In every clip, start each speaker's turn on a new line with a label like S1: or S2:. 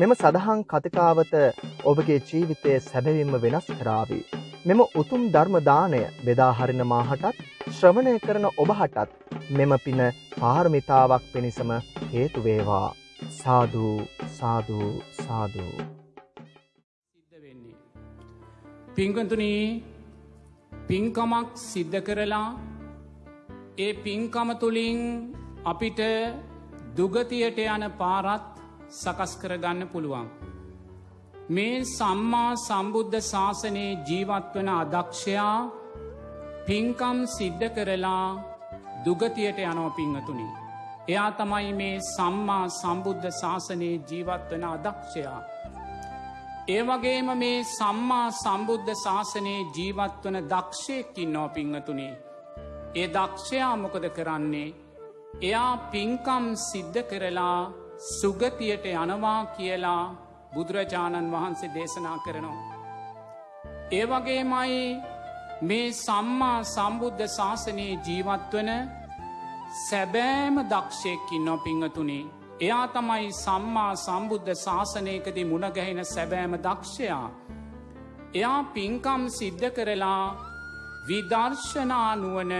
S1: මෙම සදහන් කතිකාවත ඔබගේ ජීවිතය සැබවින්ම වෙනස් කරාවී. මෙම උතුම් ධර්මදානය බෙදාහරින මාහටත් ශ්‍රවණය කරන ඔබහටත් මෙම පින පාර්මිතාවක් පිණිසම හේතුවේවා. සාධූ සාධූ සාධූ.
S2: සිද්ධ වෙන්නේ. පිංකතුනී පින්කමක් සිද්ධ කරලා ඒ පින්කම තුළින් අපිට දුගතියට යන පාරත් සකස් කරගන්න පුළුවන්. මේ සම්මා සම්බුද්ධ ශාසනයේ ජීවත්වන අදක්ෂයා පින්කම් සිද්ධ කරලා දුගතියට යනෝ පිංහතුනි. එයා තමයි මේ සම්මා සම්බුද්ධ ශාසනයේ ජීවත්වන අදක්ෂයා. ඒ වගේම මේ සම්මා සම්බුද්ධ ශාසනයේ ජීවත්වන දක්ෂයකින් නෝ පිංහතුනේ. ඒ දක්ෂයා මොකද කරන්නේ. එයා පින්කම් සිද්ධ කරලා සුගතියට යනවා කියලා බුදුරජාණන් වහන්සේ දේශනා කරනවා. ඒ වගේමයි මේ සම්මා සම්බුද්ධ ශාසනයේ ජීවත්වන සැබෑම දක්ෂයකින් නො පිංහතුනේ එයා තමයි සම්මා සම්බුද්ධ ශාසනයකදී මුණගැහෙන සැබෑම දක්ෂයා. එයා පින්කම් සිද්ධ කරලා විදර්ශනානුවන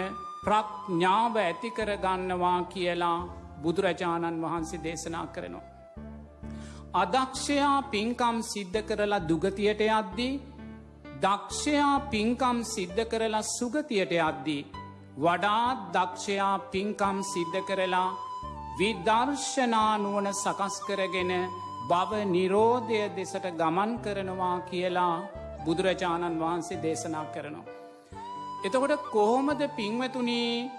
S2: ප්‍රඥාව ඇතිකරගන්නවා කියලා බුදුරජාණන් වහන්සේ දේශනා කරනවා. අදක්ෂයා පින්කම් සිද්ධ කරලා දුගතියට යද්දී දක්ෂයා පින්කම් සිද්ධ කරලා සුගතියට යද්දී වඩාත් දක්ෂයා පින්කම් සිද්ධ කරලා විදර්ශනානුවන සකස් කරගෙන බව නිරෝධය දෙසට ගමන් කරනවා කියලා බුදුරජාණන් වහන්සේ දේශනා කරනවා. එතකොට කොහොමද පින්වතුනී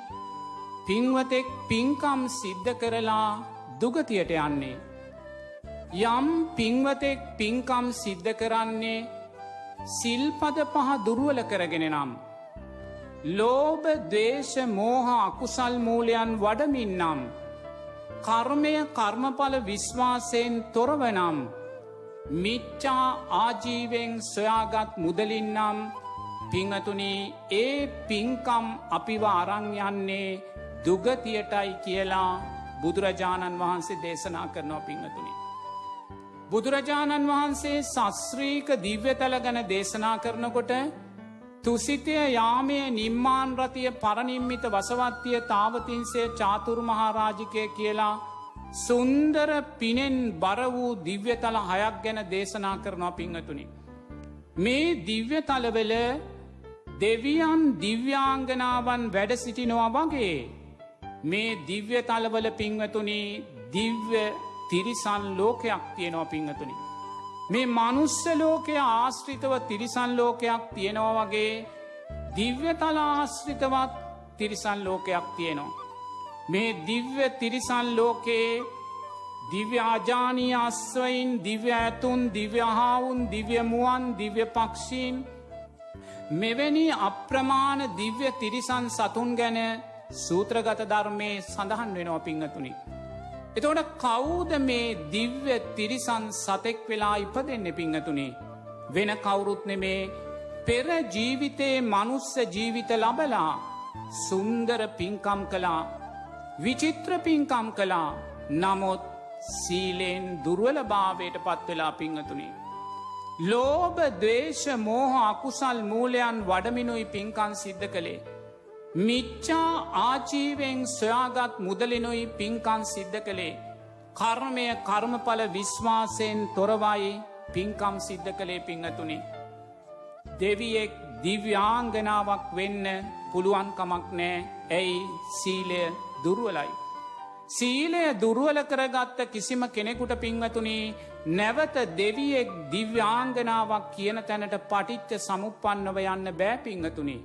S2: පින්වතෙක් පින්කම් සිද්ධ කරලා දුගතියට යන්නේ. යම් පින්වතෙක් පින්කම් සිද්ධ කරන්නේ සිල්පද පහ දුරුවල කරගෙන නම්. ලෝබ දේශ මෝහ අකුසල් මූලයන් වඩමින්නම්. කර්මය කර්මඵල විශ්වාසයෙන් තොරවනම් මිච්චා ආජීවෙන් සොයාගත් මුදලින්නම් පිංහතුනී ඒ පින්කම් අපිව අරංයන්නේ දුගතියටයි කියලා බුදුරජාණන් වහන්සේ දේශනා කරනවා පිංහතුනි. බුදුරජාණන් වහන්සේ සස්්‍රීක දිව්‍යතල ගැන දේශනා කරනකොට තුසිතය යාමය නිම්මාන් රතිය පරනිම්මිත වසවත්තිය තාවතින්සේ චාතුරු මහාරාජිකය කියලා සුන්දර පිනෙන් බර වූ දිව්‍යතල හයක් ගැන දේශනා කරනවා පිංහතුනි. මේ දිව්‍යතලවෙල දෙවියන් දිව්‍යාංගනාවන් වැඩ සිටිනවා වගේ මේ දිව්‍ය තලවල පිංවතුනි දිව්‍ය තිරිසන් ලෝකයක් තියෙනවා පිංහතුනි. මේ මනුස්ස ලෝකය ආශ්‍රිතව තිරිසන් ලෝකයක් තියෙනවා වගේ දිව්‍ය තල ආශ්‍රිතවත් තිරිසන් ලෝකයක් තියෙනවා. මේ දිව්‍ය තිරිසන් ලෝකයේ දිව්‍යාජානී අස්වයින් දිව්‍ය ඇතුන් දිව්‍යහාවුන් දිව්‍යමුවන් දිව්‍ය පක්ෂීන් මෙවැනි අප්‍රමාණ දිව්‍ය තිරිසන් සතුන් ගැන සූත්‍රගත ධර්මය සඳහන් වෙනවා පිංහතුනි. එතවට කවුද මේ දිව්‍ය තිරිසන් සතෙක් වෙලා ඉපදෙන්න පිංහතුනේ. වෙන කවුරුත් නෙමේ පෙර ජීවිතයේ මනුස්ස ජීවිත ලබලා සුන්දර පින්කම් කලා විචිත්‍ර පින්කම් කලා නමුත් සීලෙන් දුර්වල භාවයට පත්වෙලා පිංහතුනේ. ලෝභ දේශ මෝහ අකුසල් මූලයන් වඩමිනුයි පින්කන් සිද්ධ කළේ. මිච්චා ආජීවෙන් සොයාගත් මුදලිනුයි පින්කන් සිද්ධ කළේ. කර්මය කර්මඵල විශ්වාසයෙන් තොරවයි පින්කම් සිද්ධ කළේ පිංහතුනි. දෙවියෙක් දිව්‍යාංගනාවක් වෙන්න පුළුවන්කමක් නෑ ඇයි සීලය දුරුවලයි. සීලය දුරුවල කරගත්ත කිසිම කෙනෙකුට පින්වතුනී නැවත දෙවියෙක් දිව්‍යාංගනාවක් කියන තැනට පටිච්ච සමුපන්නව යන්න බෑ පිංහතුනි.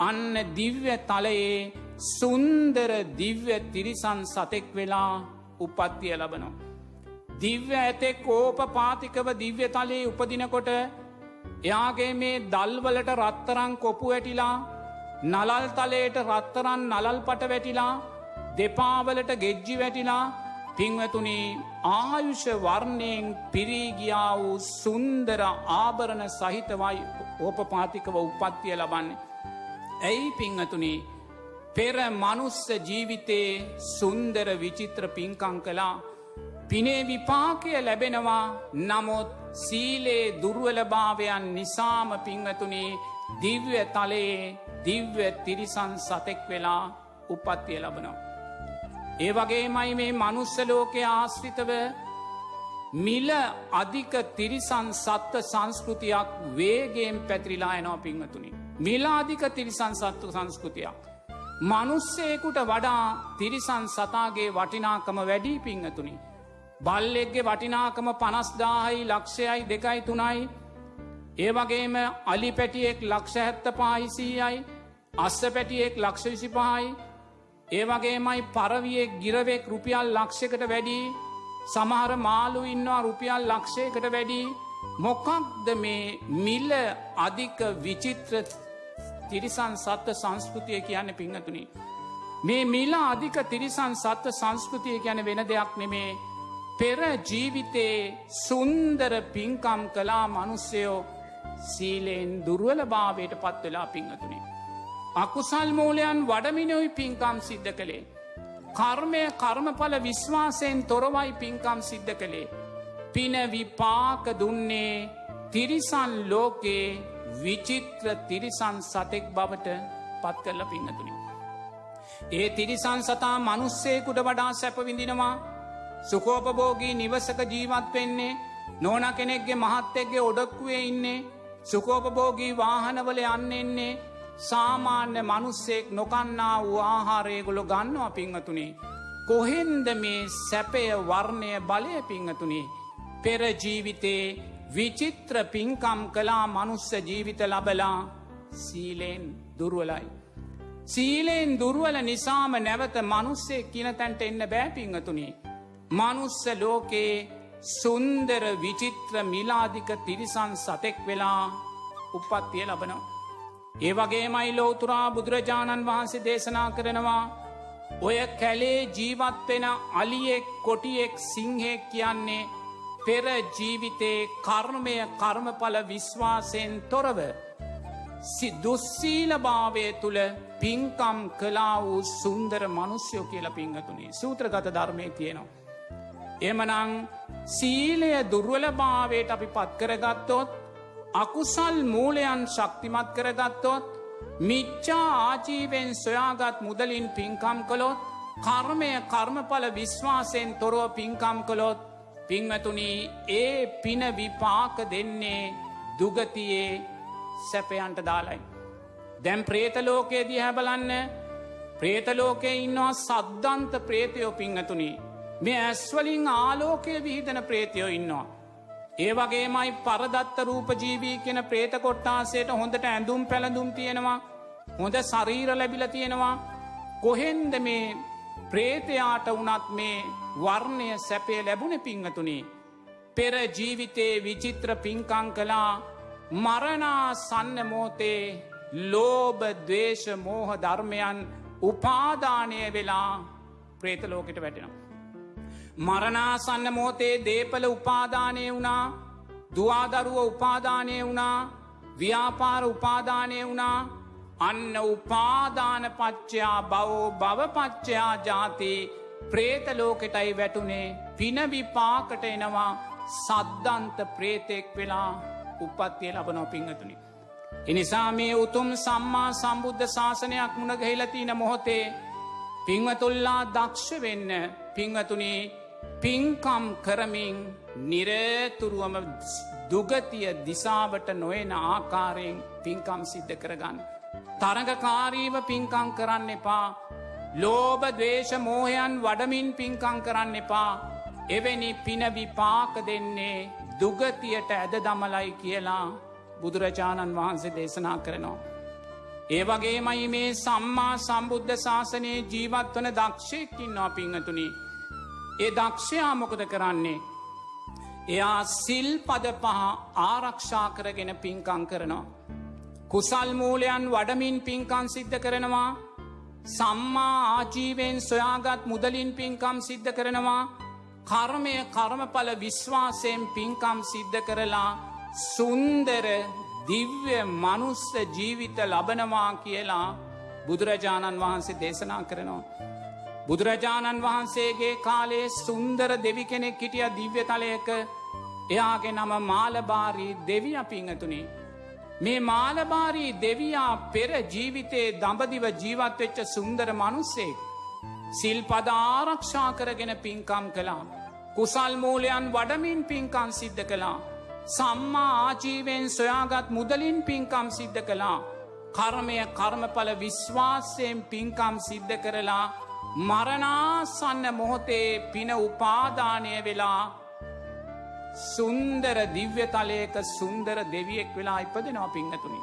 S2: අන්න දිව්‍ය තලයේ සුන්දර දිව්‍ය තිරිසන් සතෙක් වෙලා උපත්තිය ලබනවා. දිව්‍ය ඇතෙක් ඕප පාතිකව දිව්‍ය තලයේ උපදිනකොට එයාගේ මේ දල්වලට රත්තරං කොපු ඇටිලා නලල් තලයට රත්තරන් නලල් පට වැටිලා දෙපාවලට ගෙජ්ජි වැටිලා පින්වතුනි ආයුෂ වර්ණයෙන් පිරීගියා වූ සුන්දර ආභරණ සහිතවයි ඕපපාතිකව උපත්තිය ලබන්නේ. ඇයි පිංහතුනි පෙර මනුස්ස ජීවිතයේ සුන්දර විචිත්‍ර පින්කං කලා පිනේ විපාකය ලැබෙනවා නමුත් සීලේ දුර්වලභාවයන් නිසාම පිංහතුනේ දිව්‍ය තලයේ දිව්‍ය තිරිසන් සතෙක් වෙලා උපත්තිය ලබනවා. ඒ වගේමයි මේ මනුස්සලෝකය ආශ්‍රිතව මිල අධික තිරිසන් සත්ව සංස්කෘතියක් වේගේම් පැතිරිලා එනවා පිංහතුනි. මිලාධික තිරිසන් සත්ව සංස්කෘතියක්. මනුස්සේකුට වඩා තිරිසන් සතාගේ වටිනාකම වැඩී පිංහතුනි. බල්ලෙක්ගේ වටිනාකම පනස්දාහයි ලක්ෂයයි දෙකයි තුනයි. ඒ වගේම අලි පැටියෙක් ලක්ෂ හැත්ත පාහිසීයයි අස්ස පැටියෙක් ලක්ෂ විසි පහයි ඒ වගේමයි පරවියෙක් ගිරවෙක් රුපියල් ලක්ෂකට වැඩී. සමහර මාලු ඉන්නවා රුපියල් ලක්ෂයකට වැඩී. මොකක්ද මේ මිල්ල අධික විචිත්‍ර තිරිසන් සත්ව සංස්කෘතිය කියන්න පිංහතුනි. මේ මිලා අධික තිරිසන් සත්ව සංස්කෘතිය ගැන වෙන දෙයක් නෙමේ පෙර ජීවිතයේ සුන්දර පින්කම් කලා මනුස්සයෝ සීලයෙන් දුර්වල භාවයට පත්වෙලා පිංහතුනේ. අකුසල් මූලයන් වඩමිනොයි පින්කම් සිද්ධ කළේ. කර්මය කර්මඵල විශ්වාසයෙන් තොරවයි පින්කම් සිද්ධ කළේ. පින විපාක දුන්නේ තිරිසන් ලෝකයේ විචිත්‍ර තිරිසන් සතෙක් බවට පත් කරල පින්නතුනි. ඒ තිරිසන් සතා මනුස්සේකුට වඩා සැපවිඳිනවා සුකෝපභෝගී නිවසක ජීවත් වෙන්නේ නෝන කෙනෙක්ගේ මහත්තෙක්ගේ ඔඩක්කුවේ ඉන්නේ සුකෝපභෝගී වාහනවල යන්නෙන්නේ සාමාන්‍ය මනුස්සෙක් නොකන්නා වූ ආහාරයගොලො ගන්නවා පිංහතුනේ. කොහෙන්ද මේ සැපය වර්ණය බලය පිංහතුනේ. පෙරජීවිතේ විචිත්‍ර පින්කම් කලා මනුස්ස ජීවිත ලබලා සීලයෙන් දුරුවලයි. සීලයෙන් දුරුවල නිසාම නැවත මනුස්සේ කියනතැන්ට එන්න බෑපිංහතුනේ. මනුස්ස ලෝකයේ සුන්දර විචිත්‍ර මිලාධික තිරිසන් සතෙක් වෙලා උපත්තිය ලබනවා. ඒ වගේමයි ලෝතුරා බුදුරජාණන් වහන්සේ දේශනා කරනවා ඔය කැලේ ජීවත්වෙන අලියෙක් කොටියෙක් සිංහෙක් කියන්නේ පෙර ජීවිතේ කර්මය කර්මඵල විශ්වාසයෙන් තොරව දුස්සීලභාවය තුළ පින්කම් කලා වූ සුන්දර මනුස්්‍යයෝ කියල පිංහතුනේ සූත්‍රගත ධර්මය තියෙනවා. එමනං සීලය දුර්වලභාවයට අපි පත් කරගත්තොත් අකුසල් මූලයන් ශක්තිමත් කරගත්තොත් මිච්චා ආජීවෙන් සොයාගත් මුදලින් පින්කම් කළොත් කර්මය කර්මඵල විශ්වාසයෙන් තොරව පින්කම් කළොත් පිංවතුනී ඒ පින විපාක දෙන්නේ දුගතියේ සැපයන්ට දාලයි. දැම් ප්‍රේතලෝකයේ දිහ බලන්න ප්‍රේතලෝකයේ ඉන්නවා සද්ධන්ත ප්‍රේතයෝ පිංහතුනී මේ ඇස්වලින් ආලෝකය විහිදන ප්‍රේතියෝ ඉන්නවා. ඒ වගේමයි පරදත්ත රූපජීවී කෙන ප්‍රේත කොට්ටාසේට හොඳට ඇඳුම් පැළඳුම් තියෙනවා හොඳ සරීර ලැබිල තියෙනවා කොහෙන්ද මේ ප්‍රේතයාට වනත් මේ වර්ණය සැපේ ලැබුණ පිංහතුනේ. පෙර ජීවිතේ විචිත්‍ර පින්කං කලා මරණා සන්න මෝතේ ලෝබ දවේශ මෝහ ධර්මයන් උපාදානය වෙලා ප්‍රේතලෝකට වැටෙනවා. මරණාසන්න මෝතේ දේපල උපාදානය වුණා දවාදරුව උපාදානය වුණා ව්‍යාපාර උපාදානය වුණා අන්න උපාදාන පච්චයා බවෝ භවපච්චයා ජාති ප්‍රේතලෝකෙටයි වැටුනේ පිනවිපාකට එනවා සද්ධන්ත ප්‍රේතෙක් වෙලා උපත්තිය ලබනෝ පිංහතුනි. එනිසා මේ උතුම් සම්මා සම්බුද්ධ ශාසනයක් මුණගහිලතින මොහොතේ පිංවතුල්ලා දක්ෂ වෙන්න පිංවතුනේ පින්කම් කරමින් නිරේතුරුවම දුගතිය දිසාවට නොයන ආකාරයෙන් පින්කම් සිද්ධ කරගන්න. තරගකාරීව පින්කං කරන්න එපා. ලෝබ දවේශ මෝහයන් වඩමින් පින්කං කරන්න එපා. එවැනි පින විපාක දෙන්නේ දුගතියට ඇද දමලයි කියලා බුදුරජාණන් වහන්සේ දේශනා කරනවා. ඒ වගේමයි මේ සම්මා සම්බුද්ධ ශාසනයේ ජීවත් වන දක්ෂයකින්වා පිංහතුනිි. ඒ දක්ෂයා මොකද කරන්නේ. එයා සිල් පද පහ ආරක්ෂා කරගෙන පින්කං කරනවා. කුසල් මූලයන් වඩමින් පින්කන් සිද්ධ කරනවා සම්මා ආජීවෙන් සොයාගත් මුදලින් පින්කම් සිද්ධ කරනවා කර්මය කර්මඵල විශ්වාසයෙන් පින්කම් සිද්ධ කරලා සුන්දර දිව්‍ය මනුස්ස ජීවිත ලබනවා කියලා බුදුරජාණන් වහන්සේ දේශනා කරනවා. බුදුරජාණන් වහන්සේගේ කාලේ සුන්දර දෙවි කෙනෙක් හිටිය දිව්‍ය තලයක එයාගේ නම මාලබාරී දෙවිය පිංහතුනේ. මේ මාලබාරී දෙවයා පෙර ජීවිතයේ දඹදිව ජීවත්වෙච්ච සුන්දර මනුස්සෙක්. සිල් පද ආරක්ෂා කරගෙන පින්කම් කළා. කුසල් මූලයන් වඩමින් පින්කම් සිද්ධ කළා. සම්මා ආජීවෙන් සොයාගත් මුදලින් පින්කම් සිද්ධ කළා. කර්මය කර්මඵල විශ්වාසයෙන් පින්කම් සිද්ධ කරලා මරණාසන්න මොහොතේ පින උපාදානය වෙලා සුන්දර දිව්‍ය තලයක සුන්දර දෙවියෙක් වෙලා ඉපදෙනවා පිංහතුනි.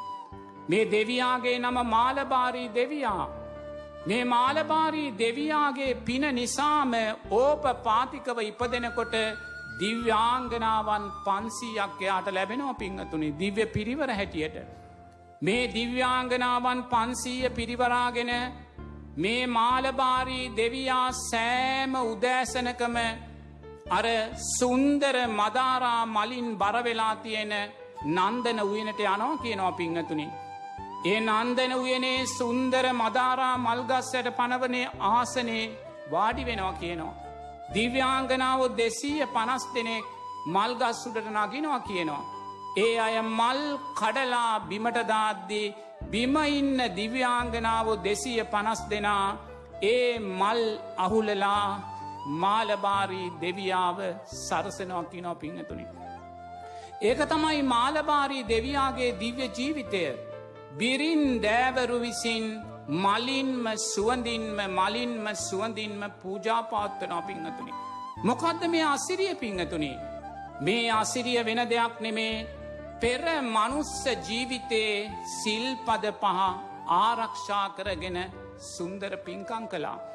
S2: මේ දෙවයාගේ නම මාලබාරී දෙවයා. මේ මාලබාරී දෙවයාගේ පින නිසාම ඕප පාතිකව ඉපදෙනකොට දිව්‍යාංගනාවන් පන්සීයක් එයාට ලැබෙනවා පිංහතුනි දිව්‍ය පිරිවර හැටියට. මේ දිව්‍යාංගනාවන් පන්සීය පිරිවරාගෙන මේ මාලබාරී දෙවයා සෑම උදෑසනකම අර සුන්දර මදාරා මලින් බරවෙලා තියෙන නන්දන උයනට යනෝ කියනවා පිංහතුනි. ඒ නන්දන උයනේ සුන්දර මදාරා මල්ගස්සයට පනවනේ ආසනේ වාඩි වෙනවා කියනවා. දිව්‍යාංගනාව දෙසීය පනස් දෙනෙක් මල්ගස්සුඩට නගිනවා කියනවා. ඒ අය මල් කඩලා බිමටදාද්දී බිම ඉන්න දිව්‍යාංගනාව දෙසීය පනස් දෙනා ඒ මල් අහුලලා මාලබාරී දෙවියාව සරසනවා කියනෝ පිංහතුනි. ඒක තමයි මාලබාරී දෙවයාගේ දිව්‍ය ජීවිතය බිරින් දෑවරු විසින් මලින්ම සුවඳින්ම මලින්ම සුවඳින්ම පූජාපාත්තනා පිංහතුනි. මොකක්ද මේ අසිරිය පිංහතුනි. මේ අසිරිය වෙන දෙයක් නෙමේ පෙර මනුස්ස ජීවිතයේ සිල්පද පහ ආරක්ෂා කරගෙන සුන්දර පින්කං කලා.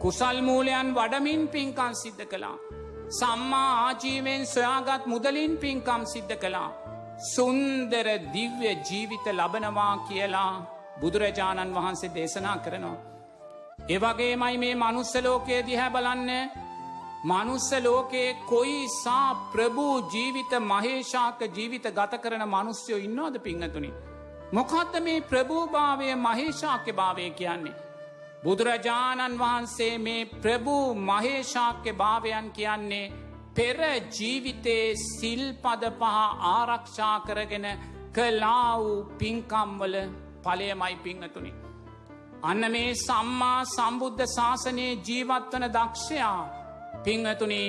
S2: කුසල් මූලයන් වඩමින් පින්කම් සිද්ධ කළා. සම්මා ආජීවෙන් සොයාගත් මුදලින් පින්කම් සිද්ධ කළා. සුන්දර දිව්‍ය ජීවිත ලබනවා කියලා බුදුරජාණන් වහන්සේ දේශනා කරනවා. එවගේමයි මේ මනුස්සලෝකයේ දිහැ බලන්න මනුස්ස ලෝකයේ කොයි සා ප්‍රභූ ජීවිත මහේෂාක ජීවිත ගත කරන මනුස්්‍යයෝ ඉන්නවාද පිංහතුනි. මොකක්ද මේ ප්‍රභූභාවය මහේෂාක්‍ය භාවය කියන්නේ. බුදුරජාණන් වහන්සේ මේ ප්‍රභූ මහේශාක්‍ය භාවයන් කියන්නේ පෙර ජීවිතයේ සිල්පද පහ ආරක්ෂා කරගෙන කලා වූ පින්කම්වල පලයමයි පිංහතුනි. අන්න මේ සම්මා සම්බුද්ධ ශාසනයේ ජීවත්වන දක්ෂයා පිංහතුනි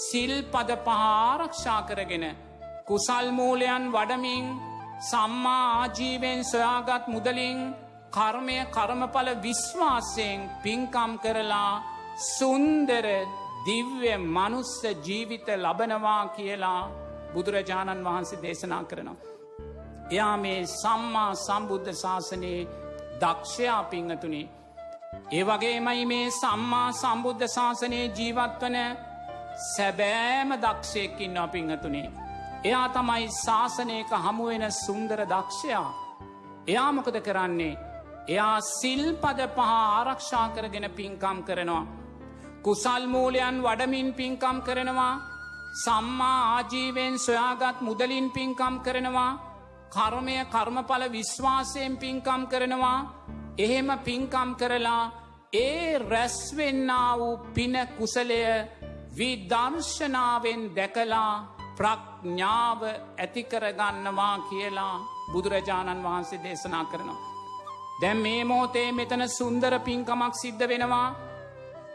S2: සිල්පද පහ ආරක්ෂා කරගෙන කුසල්මූලයන් වඩමින් සම්මා ආජීවෙන් සොයාගත් මුදලින් කර්මය කර්මඵල විශ්වාසයෙන් පින්කම් කරලා සුන්දර දිව්‍ය මනුස්ස ජීවිත ලබනවා කියලා බුදුරජාණන් වහන්සේ දේශනා කරනවා. එයා මේ සම්මා සම්බුද්ධ ශාසනයේ දක්ෂයා පිංහතුනි. ඒ වගේමයි මේ සම්මා සම්බුද්ධ ශාසනයේ ජීවත්වන සැබෑම දක්ෂයකින්නවා පිංහතුනේ. එයා තමයි ශාසනයක හමුවෙන සුන්දර දක්ෂයා. එයාමොකද කරන්නේ එයා සිල්පද පහ ආරක්ෂා කරගෙන පින්කම් කරනවා. කුසල් මූලයන් වඩමින් පින්කම් කරනවා සම්මා ආජීවෙන් සොයාගත් මුදලින් පින්කම් කරනවා කර්මය කර්මඵල විශ්වාසයෙන් පින්කම් කරනවා එහෙම පින්කම් කරලා ඒ රැස්වෙන්න වූ පින කුසලය විදර්ශනාවෙන් දැකලා ප්‍රඥාව ඇතිකරගන්නවා කියලා බුදුරජාණන් වහන්සේ දේශනා කරනවා. දැම් මේ මෝතේ මෙතන සුන්දර පින්කමක් සිද්ධ වෙනවා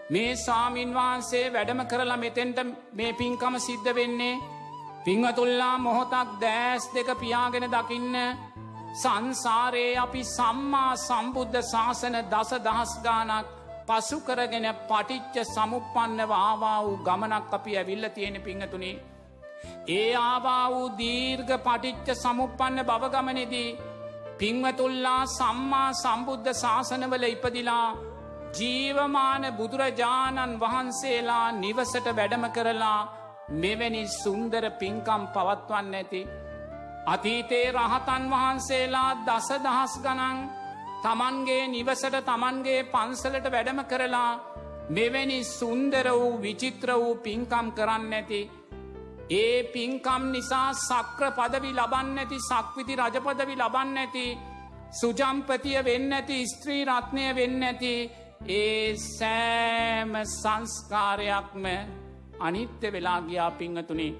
S2: මේ ස්වාමීන් වහන්සේ වැඩම කරලා මෙතෙන්ට මේ පින්කම සිද්ධ වෙන්නේ පිංහතුල්ලා මොහොතක් දෑස් දෙක පියාගෙන දකින්න සංසාරයේ අපි සම්මා සම්බුද්ධ ශාසන දස දහස් ගානක් පසු කරගෙන පටිච්ච සමුපන්නව ආවා වූ ගමනක් අපි ඇවිල්ල තියෙන පිංහතුනේ. ඒ ආවා වූ දීර්ඝ පටිච්ච සමුපන්න බවගමනෙදී පින්වතුල්ලා සම්මා සම්බුද්ධ ශාසනවල ඉපදිලා ජීවමාන බුදුරජාණන් වහන්සේලා නිවසට වැඩම කරලා මෙවැනි සුන්දර පින්කම් පවත්වන්න ඇති. අතීතේ රහතන් වහන්සේලා දස දහස් ගනන් තමන්ගේ නිවසට තමන්ගේ පන්සලට වැඩම කරලා මෙවැනි සුන්දර වූ විචිත්‍ර වූ පින්කම් කරන්න ඇති ඒ පින්කම් නිසා සක්‍ර පදවි ලබන්න ඇති සක්විති රජපදවි ලබන්න ඇති සුජම්පතිය වෙන්න ඇති ස්ත්‍රී රත්නය වෙන්න ඇති ඒ සෑම සංස්කාරයක්ම අනිත්‍ය වෙලා ගියා පිංහතුනේ.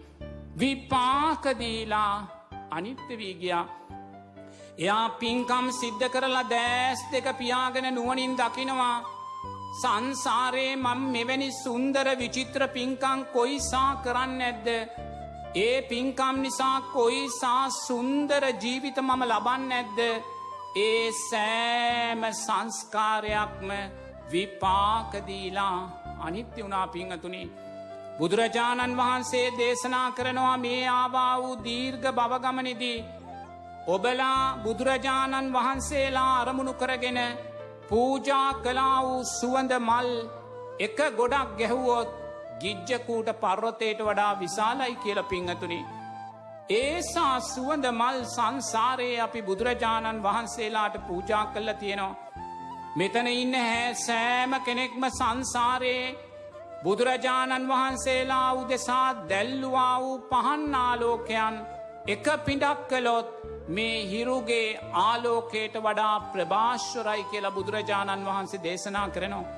S2: විපාකදීලා අනිත්‍ය වී ගියා. එයා පින්කම් සිද්ධ කරලා දෑස් දෙක පියාගෙන නුවනින් දකිනවා. සංසාරයේ මං මෙවැනි සුන්දර විචිත්‍ර පින්කං කොයිසා කරන්න ඇද්ද. ඒ පින්කම් නිසා කොයිසා සුන්දර ජීවිත මම ලබන්න ඇද්ද. ඒ සෑම සංස්කාරයක්ම විපාකදීලා අනිත්‍ය වුණා පිංහතුනි. බුදුරජාණන් වහන්සේ දේශනා කරනවා මේ ආවා වූ දීර්ඝ බවගමනිදී. ඔබලා බුදුරජාණන් වහන්සේලා අරමුණු කරගෙන පූජා කලා වූ සුවඳ මල් එක ගොඩක් ගැහුවොත් ගිජ්ජකූට පර්වතයට වඩා විශාලයි කියල පිංහතුනි. ඒසා සුවඳ මල් සංසාරයේ අපි බුදුරජාණන් වහන්සේලාට පූජා කල්ල තියෙනවා. මෙතන ඉන්න හැ සෑම කෙනෙක්ම සංසාරයේ බුදුරජාණන් වහන්සේලා උදෙසා දැල්ලුවා වූ පහන්නාලෝකයන් එක පිඩක් කළොත් මේ හිරුගේ ආලෝකයට වඩා ප්‍රභාශ්වරයි කියලා බුදුරජාණන් වහන්සේ දේශනා කරනවා.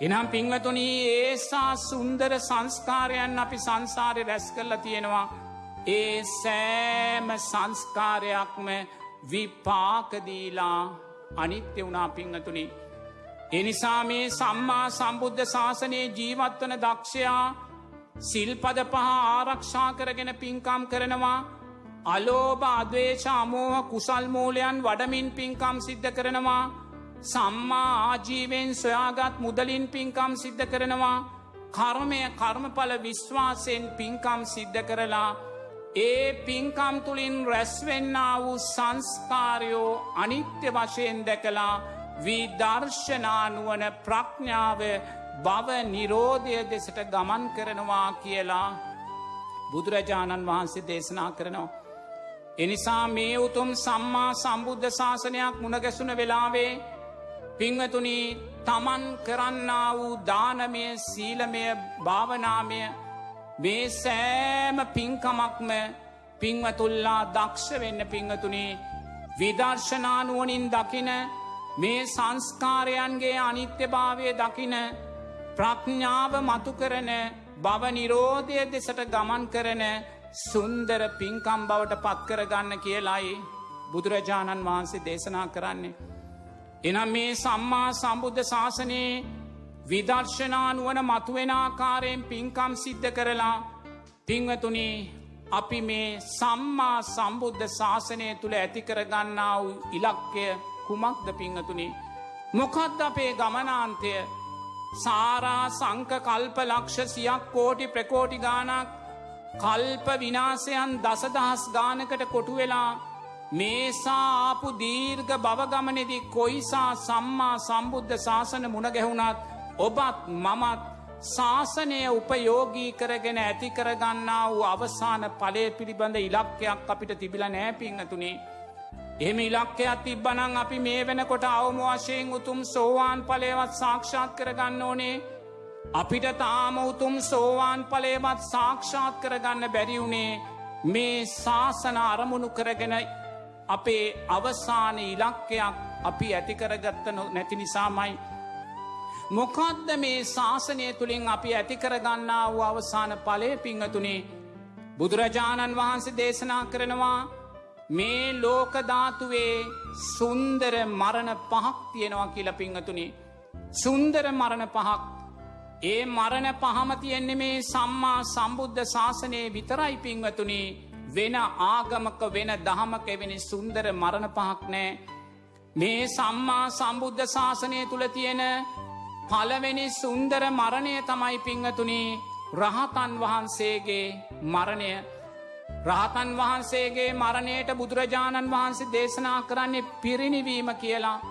S2: එනම් පිංවතුනී ඒසා සුන්දර සංස්කාරයන් අපි සංසාරය රැස් කරලා තියෙනවා. ඒ සෑම සංස්කාරයක්ම විපාකදීලා අනිත්‍ය වුණා පිංහතුනි. එනිසා මේ සම්මා සම්බුද්ධ ශාසනයේ ජීවත්වන දක්ෂයා සිල්පද පහ ආරක්ෂා කරගෙන පින්කම් කරනවා අලෝභ අදවේශාමෝහ කුසල්මූලයන් වඩමින් පින්කම් සිද්ධ කරනවා සම්මා ආජීවෙන් සොයාගත් මුදලින් පින්කම් සිද්ධ කරනවා කර්මය කර්මඵල විශ්වාසයෙන් පින්කම් සිද්ධ කරලා ඒ පින්කම් තුළින් රැස්වෙන්න වූ සංස්කාරයෝ අනිත්‍ය වශයෙන් දැකලා විදර්ශනානුවන ප්‍රඥාව බව නිරෝධය දෙසට ගමන් කරනවා කියලා බුදුරජාණන් වහන්සේ දේශනා කරනවා. එනිසා මේ උතුම් සම්මා සම්බුද්ධ ශාසනයක් මුණගැසුන වෙලාවේ පිංවතුනී තමන් කරන්න වූ දානමය සීලමය භාවනාමය මේ සෑම පින්කමක්ම පිංවතුල්ලා දක්ෂ වෙන්න පිංහතුනේ විදර්ශනානුවනින් දකින මේ සංස්කාරයන්ගේ අනිත්‍යභාවය දකින ප්‍රඥාව මතු කරන බව නිරෝධය දෙසට ගමන් කරන සුන්දර පින්කම් බවට පත්කරගන්න කියලායි බුදුරජාණන් වහන්සේ දේශනා කරන්නේ. එනම් මේ සම්මා සම්බුද්ධ ශාසනයේ විදර්ශනානුවන මතුවෙනාකාරයෙන් පින්කම් සිද්ධ කරලා පිංවතුනි අපි මේ සම්මා සම්බුද්ධ ශාසනය තුළ ඇතිකරගන්නා වූ ඉලක්කය කුමක්ද පිංහතුනි. මොකක්ද අපේ ගමනාන්තය සාරා සංක කල්ප ලක්ෂ සියක් කෝටි ප්‍රකෝටි ගානක් කල්ප විනාසයන් දසදහස් ගානකට කොටුවෙලා මේසා ආපු දීර්ඝ බවගමනෙදි කොයිසා සම්මා සම්බුද්ධ ශාසන මුණගැහුණත් ඔබත් මමත් ශාසනය උපයෝගී කරගෙන ඇති කරගන්නා වූ අවසාන පලය පිළිබඳ ඉලක්කයක් අපිට තිබිල නෑපිංහතුනේ. එම ඉලක්කයක් තිබ්බනං අපි මේ වෙනකොට අවම වශයෙන් උතුම් සෝවාන් පලයවත් සාක්ෂාත් කරගන්න ඕනේ අපිට තාම උතුම් සෝවාන් පලේවත් සාක්ෂාත් කරගන්න බැරිවුණේ මේ ශාසන අරමුණු කරගෙන අපේ අවසාන ඉලක්කයක් අපි ඇතිකරගත්ත නැති නිසාමයි. මොකක්ද මේ ශාසනය තුළින් අපි ඇතිකරගන්නා වූ අවසාන පලය පිංහතුනේ බුදුරජාණන් වහන්සේ දේශනා කරනවා මේ ලෝකධාතුවේ සුන්දර මරණ පහක් තියෙනවා කියල පිංහතුනේ සුන්දර මරණ පහක් ඒ මරණ පහම තියෙන්නේ මේ සම්මා සම්බුද්ධ ශාසනයේ විතරයි පිංවතුනි වෙන ආගමක වෙන දහමක වෙනි සුන්දර මරණ පහක් නෑ. මේ සම්මා සම්බුද්ධ ශාසනය තුළ තියෙන පලවෙනි සුන්දර මරණය තමයි පිංහතුනි රහතන් වහන්සේගේ මරණය. රහතන් වහන්සේගේ මරණයට බුදුරජාණන් වහන්සේ දේශනා කරන්නේ පිරිනිවීම කියලා.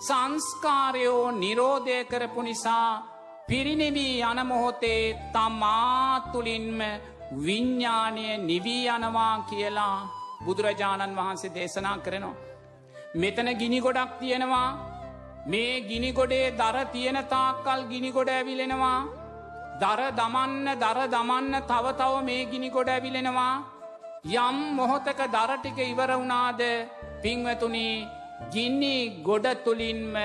S2: සංස්කාරයෝ නිරෝධය කරපු නිසා පිරිනිවී යනමොහොතේ තමාතුලින්ම විඤ්ඥානය නිවී යනවා කියලා බුදුරජාණන් වහන්සේ දේශනා කරනවා. මෙතන ගිනි ගොඩක් තියෙනවා මේ ගිනිගොඩේ දර තියෙන තාක්කල් ගිනිගොඩ ඇවිලෙනවා දර දමන්න දර දමන්න තවතව මේ ගිනිගොඩ ඇවිලෙනවා යම් මොහොතක දරටික ඉවර වුණාද පිංවතුනි ගින්නි ගොඩ තුළින්ම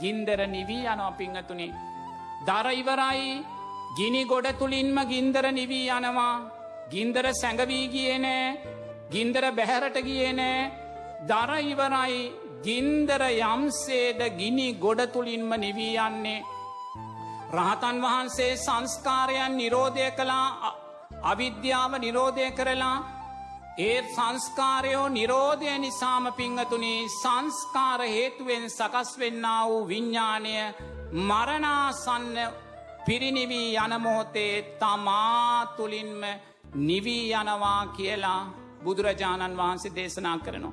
S2: ගින්දර නිවී යනවා පිංහතුනේ. දරයිවරයි ගිනි ගොඩ තුළින්ම ගින්දර නිවී යනවා. ගින්දර සැඟවී ගියනෑ ගින්දර බැහැරට ගියනෑ දරයිවරයි ගින්දර යම්සේද ගිනි ගොඩ තුළින්ම නිවී යන්නේ. රහතන් වහන්සේ සංස්කාරයන් නිරෝධය කළා. අවිද්‍යාව නිරෝධය කරලා. ඒ සංස්කාරයෝ නිරෝධය නිසාම පිංහතුනි සංස්කාර හේතුවෙන් සකස් වෙන්න වූ විඤ්ඥානය මරණාසන්න පිරිනිවී යනමොහොතේ තමාතුලින්ම නිවී යනවා කියලා බුදුරජාණන් වහන්සේ දේශනා කරනවා.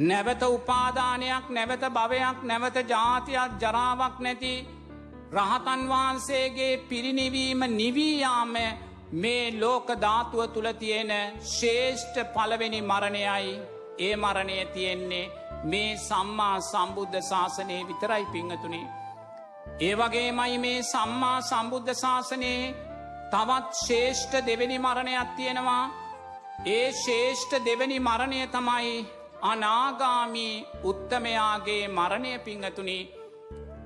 S2: නැවත උපාදානයක් නැවත භවයක් නැවත ජාතියක් ජරාවක් නැති රහතන් වහන්සේගේ පිරිනිවීම නිවීයාම මේ ලෝක ධාතුව තුළ තියෙන ශේෂ්ඨ පළවෙනි මරණයයි ඒ මරණය තියෙන්නේ මේ සම්මා සම්බුද්ධ ශාසනයේ විතරයි පිංහතුනේ. ඒ වගේමයි මේ සම්මා සම්බුද්ධ ශාසනයේ තවත් ශේෂ්ඨ දෙවැනි මරණයක් තියෙනවා. ඒ ශේෂ්ඨ දෙවැනි මරණය තමයි අනාගාමී උත්තමයාගේ මරණය පිංහතුනි.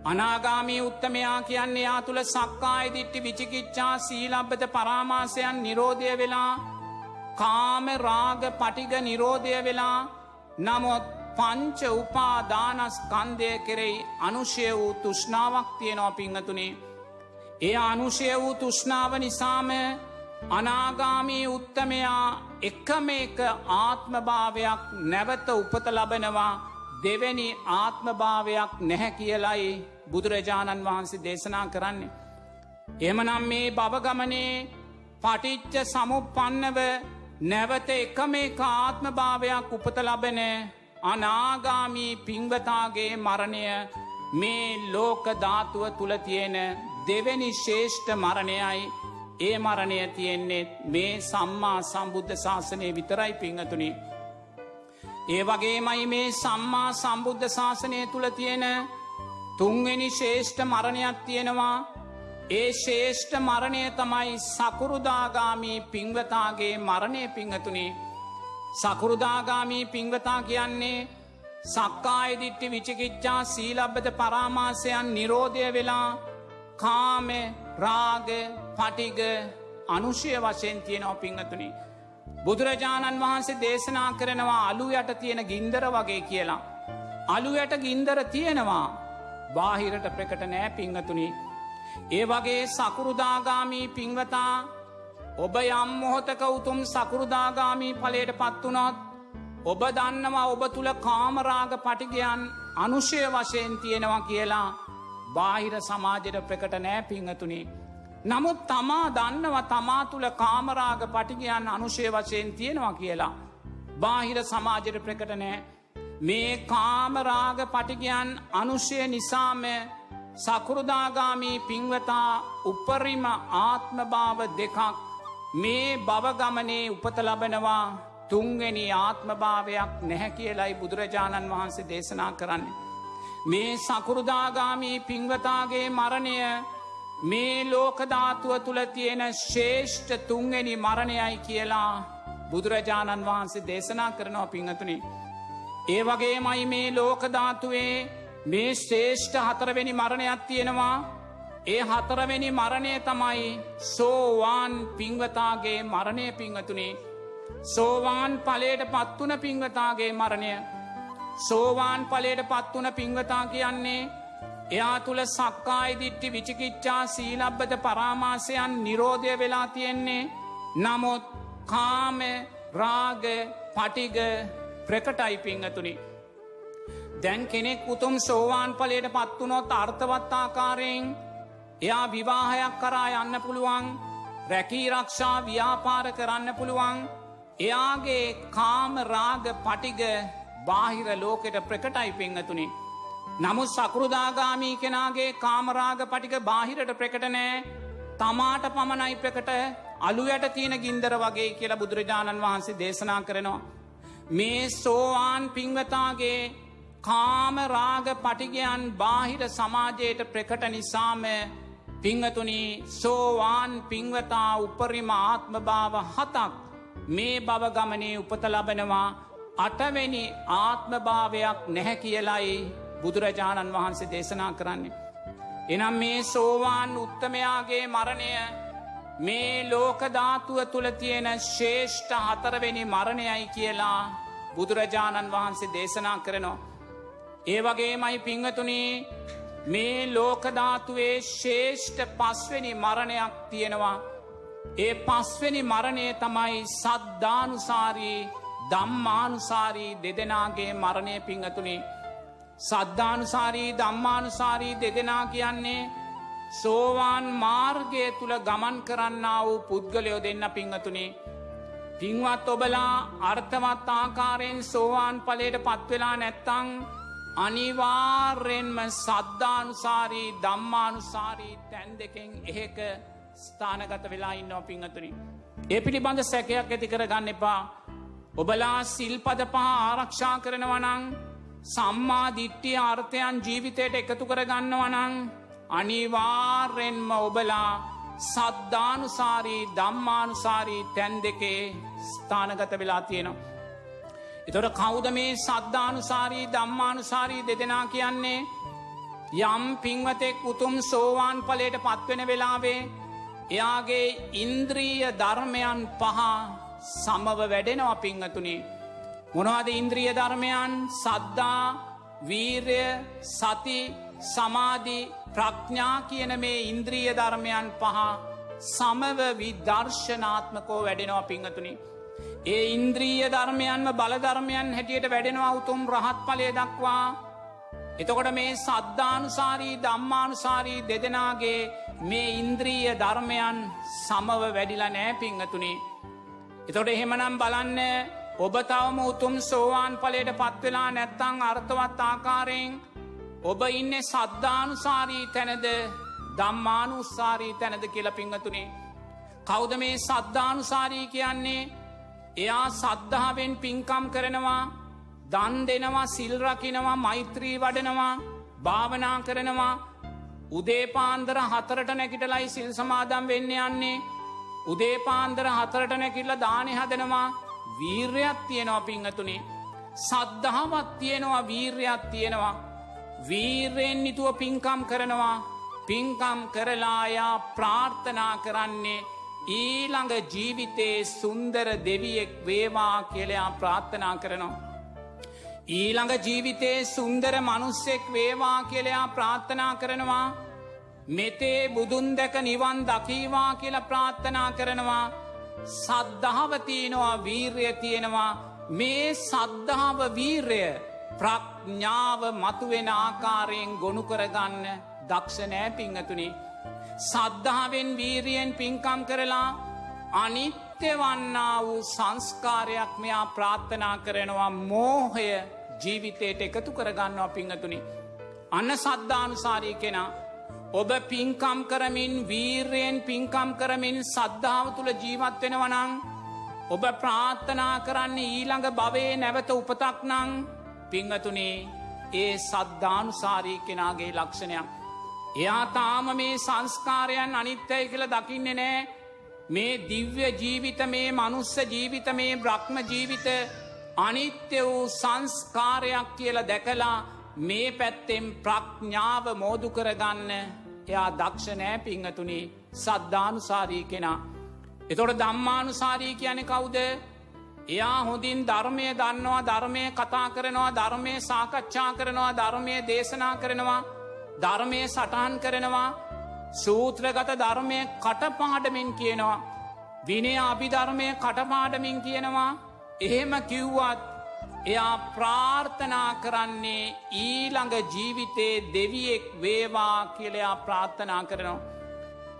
S2: අනාගාමී උත්තමයා කියන්නේ යා තුළ සක්කාය දිට්ටි විචිකිච්චා සීලබ්බත පරාමාසයන් නිරෝධය වෙලා කාම රාග පටිග නිරෝධය වෙලා නමුත් පංච උපාදානස්කන්දය කෙරෙයි අනුෂය වූ තුෂ්නාවක් තියෙනවා පිංහතුනේ. ඒ අනුෂය වූ තුෂ්නාව නිසාම අනාගාමී උත්තමයා එකම එක ආත්මභාවයක් නැවත උපත ලබනවා දෙවැනි ආත්මභාවයක් නැහැ කියලයි බුදුරජාණන් වහන්සේ දේශනා කරන්නේ. එමනම් මේ බවගමනේ පටිච්ච සමුපන්නව නැවත එකම එක ආත්මභාවයක් උපත ලබන අනාගාමී පිංවතාගේ මරණය මේ ලෝක ධාතුව තුළ තියෙන දෙවැනි ශේෂ්ඨ මරණයයි. ඒ මරණය තියෙන්නේ මේ සම්මා සම්බුද්ධ ශාසනය විතරයි පිංහතුනි. ඒ වගේමයි මේ සම්මා සම්බුද්ධ ශාසනය තුළ තියෙන තුන්වෙනි ශේෂ්ඨ මරණයක් තියෙනවා. ඒ ශේෂ්ඨ මරණය තමයි සකුරුදාගාමී පිංවතාගේ මරණය පිංහතුනේ සකුරුදාගාමී පිංවතා කියන්නේ සක්කායදිට්ටි විචිකිච්චා සීලබ්බත පරාමාසයන් නිරෝධය වෙලා කාම රාග පටිග අනුෂය වශයෙන් තියෙනව පිංහතුනි. බුදුරජාණන් වහන්සේ දේශනා කරනවා අලු යට තියෙන ගින්දර වගේ කියලා. අලු යට ගින්දර තියෙනවා බාහිරට ප්‍රකට නෑ පිංහතුනි. ඒ වගේ සකුරුදාගාමී පිංවතා ඔබ යම් මොහොතක උතුම් සකුරුදාගාමී පලට පත්වනොත් ඔබ දන්නවා ඔබ තුළ කාමරාග පටිගයන් අනුෂය වශයෙන් තියෙනවා කියලා බාහිර සමාජයට ප්‍රකට නෑ පිංහතුනේ. නමුත් තමා දන්නව තමා තුළ කාමරාග පටිගයන් අනුෂය වශයෙන් තියෙනවා කියලා. බාහිර සමාජයට ප්‍රකට නෑ මේ කාමරාග පටිගයන් අනුෂය නිසාම සකුරුදාගාමී පින්වතා උපරිම ආත්මභාව දෙකක් මේ බවගමනේ උපත ලබනවා තුන්ගනි ආත්මභාවයක් නැහැ කියලයි බුදුරජාණන් වහන්සේ දේශනා කරන්න. මේ සකුරුදාගාමී පින්වතාගේ මරණය මේ ලෝකධාතුව තුළ තියෙන ශේෂ්ඨ තුන්ගනි මරණයයි කියලා බුදුරජාණන් වහන්සේ දේශනා කරනවා පිංහතුනි. ඒ වගේ මයි මේ ලෝකධාතුවේ මේ ශේෂ්ඨ හතරවෙනි මරණයක් තියෙනවා ඒ හතරවෙනි මරණය තමයි සෝවාන් පිංවතාගේ මරණය පිංහතුනේ සෝවාන් පලේට පත්වන පිංවතාගේ මරණය. සෝවාන් පලේට පත්වන පිංවතා කියන්නේ එයා තුළ සක්කායි දිට්ටි විචිකිච්චා සීලබ්බත පරාමාසයන් නිරෝධය වෙලා තියෙන්නේ. නමුත් කාම රාග පටිග ප්‍රකටයි පිංහතුනි. දැන් කෙනෙක් උතුම් සෝවාන් පලට පත්වනොත් අර්ථවත්තාකාරයෙන් එයා විවාහයක් කරා යන්න පුළුවන් රැකී රක්ෂා ව්‍යාපාර කරන්න පුළුවන්. එයාගේ කාම රාග පටිග බාහිර ලෝකෙට ප්‍රකටයි පිංහතුනේ නමුත් සකෘදාගාමී කෙනාගේ කාමරාග පටික බාහිරට ප්‍රකටනෑ තමාට පමණයි ප්‍රකට අලු යට තියෙන ගින්දර වගේ කියලා බුදුරජාණන් වහන්සේ දේශනා කරනවා. මේ සෝවාන් පිංවතාගේ කාමරාග පටිගයන් බාහිර සමාජයට ප්‍රකට නිසාම පිංහතුනි සෝවාන් පිංවතා උපරිම ආත්මභාව හතක් මේ බව ගමනේ උපත ලබනවා අටවැනි ආත්මභාවයක් නැහැ කියලයි බුදුරජාණන් වහන්සේ දේශනා කරන්නේ. එනම් මේ සෝවාන් උත්තමයාගේ මරණය මේ ලෝකධාතුව තුළ තියෙන ශේෂ්ඨ හතරවෙනි මරණයයි කියලා බුදුරජාණන් වහන්සේ දේශනා කරනවා. ඒ වගේ මයි පිංහතුනේ මේ ලෝකධාතුවේ ශේෂ්ඨ පස්වෙනි මරණයක් තියෙනවා. ඒ පස්වෙනි මරණය තමයි සද්ධානුසාරී දම්මානුසාරී දෙදෙනගේ මරණය පිංහතුනේ. සද්ධානුසාරී දම්මානුසාරී දෙදෙනා කියන්නේ සෝවාන් මාර්ගය තුළ ගමන් කරන්න වූ පුද්ගලයෝ දෙන්න පිංහතුනේ. පින්වත් ඔබලා අර්ථවත් ආකාරයෙන් සෝවාන් පලට පත්වෙලා නැත්තං අනිවාර්යෙන්ම සද්ධානුසාරී දම්මානුසාරී තැන් දෙකෙන් එහෙක ස්ථානගත වෙලා ඉන්නෝ පිංහතුනි. ඒ පිළිබඳ සැකයක් ඇති කර ගන්න එපා. ඔබලා සිල්පද පහ ආරක්ෂා කරනවනං සම්මා දිට්ටිය අර්ථයන් ජීවිතයට එකතු කර ගන්නවනං අනිවාර්යෙන්ම ඔබලා සද්ධානුසාරී දම්මානුසාරී තැන් දෙකේ ස්ථානගත වෙලා තියෙනවා. එතොට කෞද මේ සද්ධානුසාරී දම්මානුසාරී දෙදෙනා කියන්නේ යම් පින්වතෙක් උතුම් සෝවාන් පලට පත්වෙන වෙලාවේ එයාගේ ඉන්ද්‍රීය ධර්මයන් පහ සමව වැඩෙනවා පිංහතුනේ. මොනවාද ඉන්ද්‍රිය ධර්මයන් සද්දා වීර්ය සති සමාධි ප්‍රඥා කියන මේ ඉන්ද්‍රිය ධර්මයන් පහ සමව විදර්ශනාත්මකෝ වැඩෙනවා පිංහතුනි. ඒ ඉන්ද්‍රීය ධර්මයන්ම බලධර්මයන් හැටියට වැඩෙනවා උතුම් රහත් පලය දක්වා එතකොට මේ සද්ධානුසාරී දම්මානුසාරී දෙදෙනගේ මේ ඉන්ද්‍රීය ධර්මයන් සමව වැඩිලා නෑ පිංහතුනේ. එතොට එහෙමනම් බලන්න ඔබ තවම උතුම් සෝවාන් පලට පත්වෙලා නැත්තං අර්ථවත් ආකාරයෙන් ඔබ ඉන්න සද්ධානුසාරී තැනද දම්මානුස්සාරී තැනද කියල පිංහතුනේ. කෞද මේ සද්ධානුසාරී කියන්නේ එයා සද්ධාවෙන් පින්කම් කරනවා දන් දෙනවා සිල්රකිනවා මෛත්‍රී වඩනවා භාවනා කරනවා. උදේපාන්දර හතරට නැකිටලයි සිල් සමාදම් වෙන්න යන්නේ. උදේපාන්දර හතරට නැකිල්ල දානය හදනවා. වීර්යත් තියෙනවා පිංහතුනේ සද්ධාවත් තියෙනවා වීර්යත් තියෙනවා. වීර්යෙන් නිතුව පින්කම් කරනවා. පින්කම් කරලායා ප්‍රාර්ථනා කරන්නේ ඊළඟ ජීවිතේ සුන්දර දෙවියෙක් වේවා කියලයා ප්‍රාර්ථනා කරනවා. ඊළඟ ජීවිතේ සුන්දර මනුස්සෙක් වේවා කියලයා ප්‍රාර්ථනා කරනවා මෙතේ බුදුන් දැක නිවන් දකීවා කියල ප්‍රාර්ථනා කරනවා සද්ධාවතියනවා වීර්ය තියෙනවා මේ සද්ධාව වීර්ය ප්‍රඥාව මතුවෙන ආකාරයෙන් ගොුණු කරගන්න දක්ෂනෑ පිංහතුනි. සද්ධාවෙන් වීරියෙන් පින්කම් කරලා අනිත්‍ය වන්නා වූ සංස්කාරයක් මෙයා ප්‍රාත්ථනා කරනවා මෝහය ජීවිතයට එකතු කරගන්නවා පිංහතුනි. අන්න සද්ධානුසාරී කෙනා ඔබ පින්කම් කරමින් වීර්යෙන් පින්කම් කරමින් සද්ධාව තුළ ජීවත් වෙනවනං ඔබ ප්‍රාත්ථනා කරන්න ඊළඟ භවේ නැවත උපතක් නං පිංහතුනේ ඒ සද්ධානුසාරී කෙනාගේ ලක්ෂණයක්. එයා තාම මේ සංස්කාරයන් අනිත්‍යය කියල දකින්නේ නෑ. මේ දිව්‍ය ජීවිත මේ මනුස්ස ජීවිත මේ බ්‍රහ්ම ජීවිත අනිත්‍ය වූ සංස්කාරයක් කියල දැකලා මේ පැත්තෙන් ප්‍රඥාව මෝදු කරගන්න එයා දක්ෂනෑ පිංහතුනි. සද්ධානුසාරී කෙනා. එතොට දම්මානුසාරී කියන කවුද? එයා හොඳින් ධර්මය දන්නවා ධර්මය කතා කරනවා ධර්මය සාකච්ඡා කරනවා ධර්මය දේශනා කරනවා. ධර්මය සටහන් කරනවා. සූත්‍රගත ධර්මය කටපාඩමින් කියනවා. විනේ අභිධර්මය කටපාඩමින් කියනවා. එහෙම කිව්වත් එයා ප්‍රාර්ථනා කරන්නේ ඊළඟ ජීවිතේ දෙවියෙක් වේවා කියලයා ප්‍රාර්ථනා කරනවා.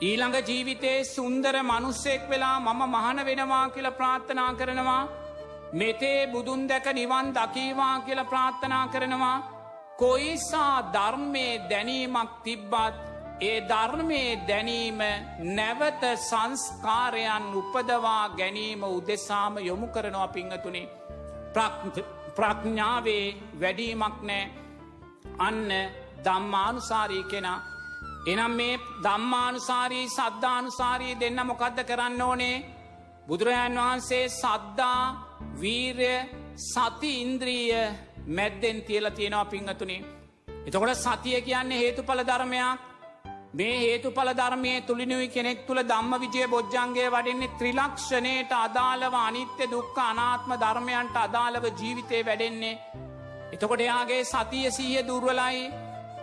S2: ඊළඟ ජීවිතේ සුන්දර මනුස්සෙක් වෙලා මම මහන වෙනවා කියල ප්‍රාර්ථනා කරනවා. මෙතේ බුදුන් දැක නිවන් දකීවා කියල ප්‍රාර්ථනා කරනවා. කොයිසා ධර්මය දැනීමක් තිබ්බත් ඒ ධර්මය දැනීම නැවත සංස්කාරයන් උපදවා ගැනීම උදෙසාම යොමු කරනවා පිංහතුනේ. ප්‍රඥාවේ වැඩීමක් නෑ. අන්න දම්මානුසාරී කෙනා. එනම් මේ දම්මානුසාරී සද්ධානුසාරී දෙන්න මොකක්ද කරන්න ඕනේ? බුදුරජාන් වහන්සේ සද්දා වීරය සති ඉන්ද්‍රීය මැද්දෙන් තියල තියෙනවා පිංහතුනේ එතකොට සතිය කියන්නේ හේතුඵල ධර්මයක් මේ හේතුඵල ධර්මය තුළිනුයි කෙනෙක් තුළ ධම්ම විජය බොජ්ජන්ගේ වඩෙන්නේ ත්‍රිලක්ෂණයට අදාළව අනිත්‍ය දුක්ක අනාත්ම ධර්මයන්ට අදාළව ජීවිතය වැඩෙන්නේ. එතකොට එයාගේ සතිය සීය දුර්වලයි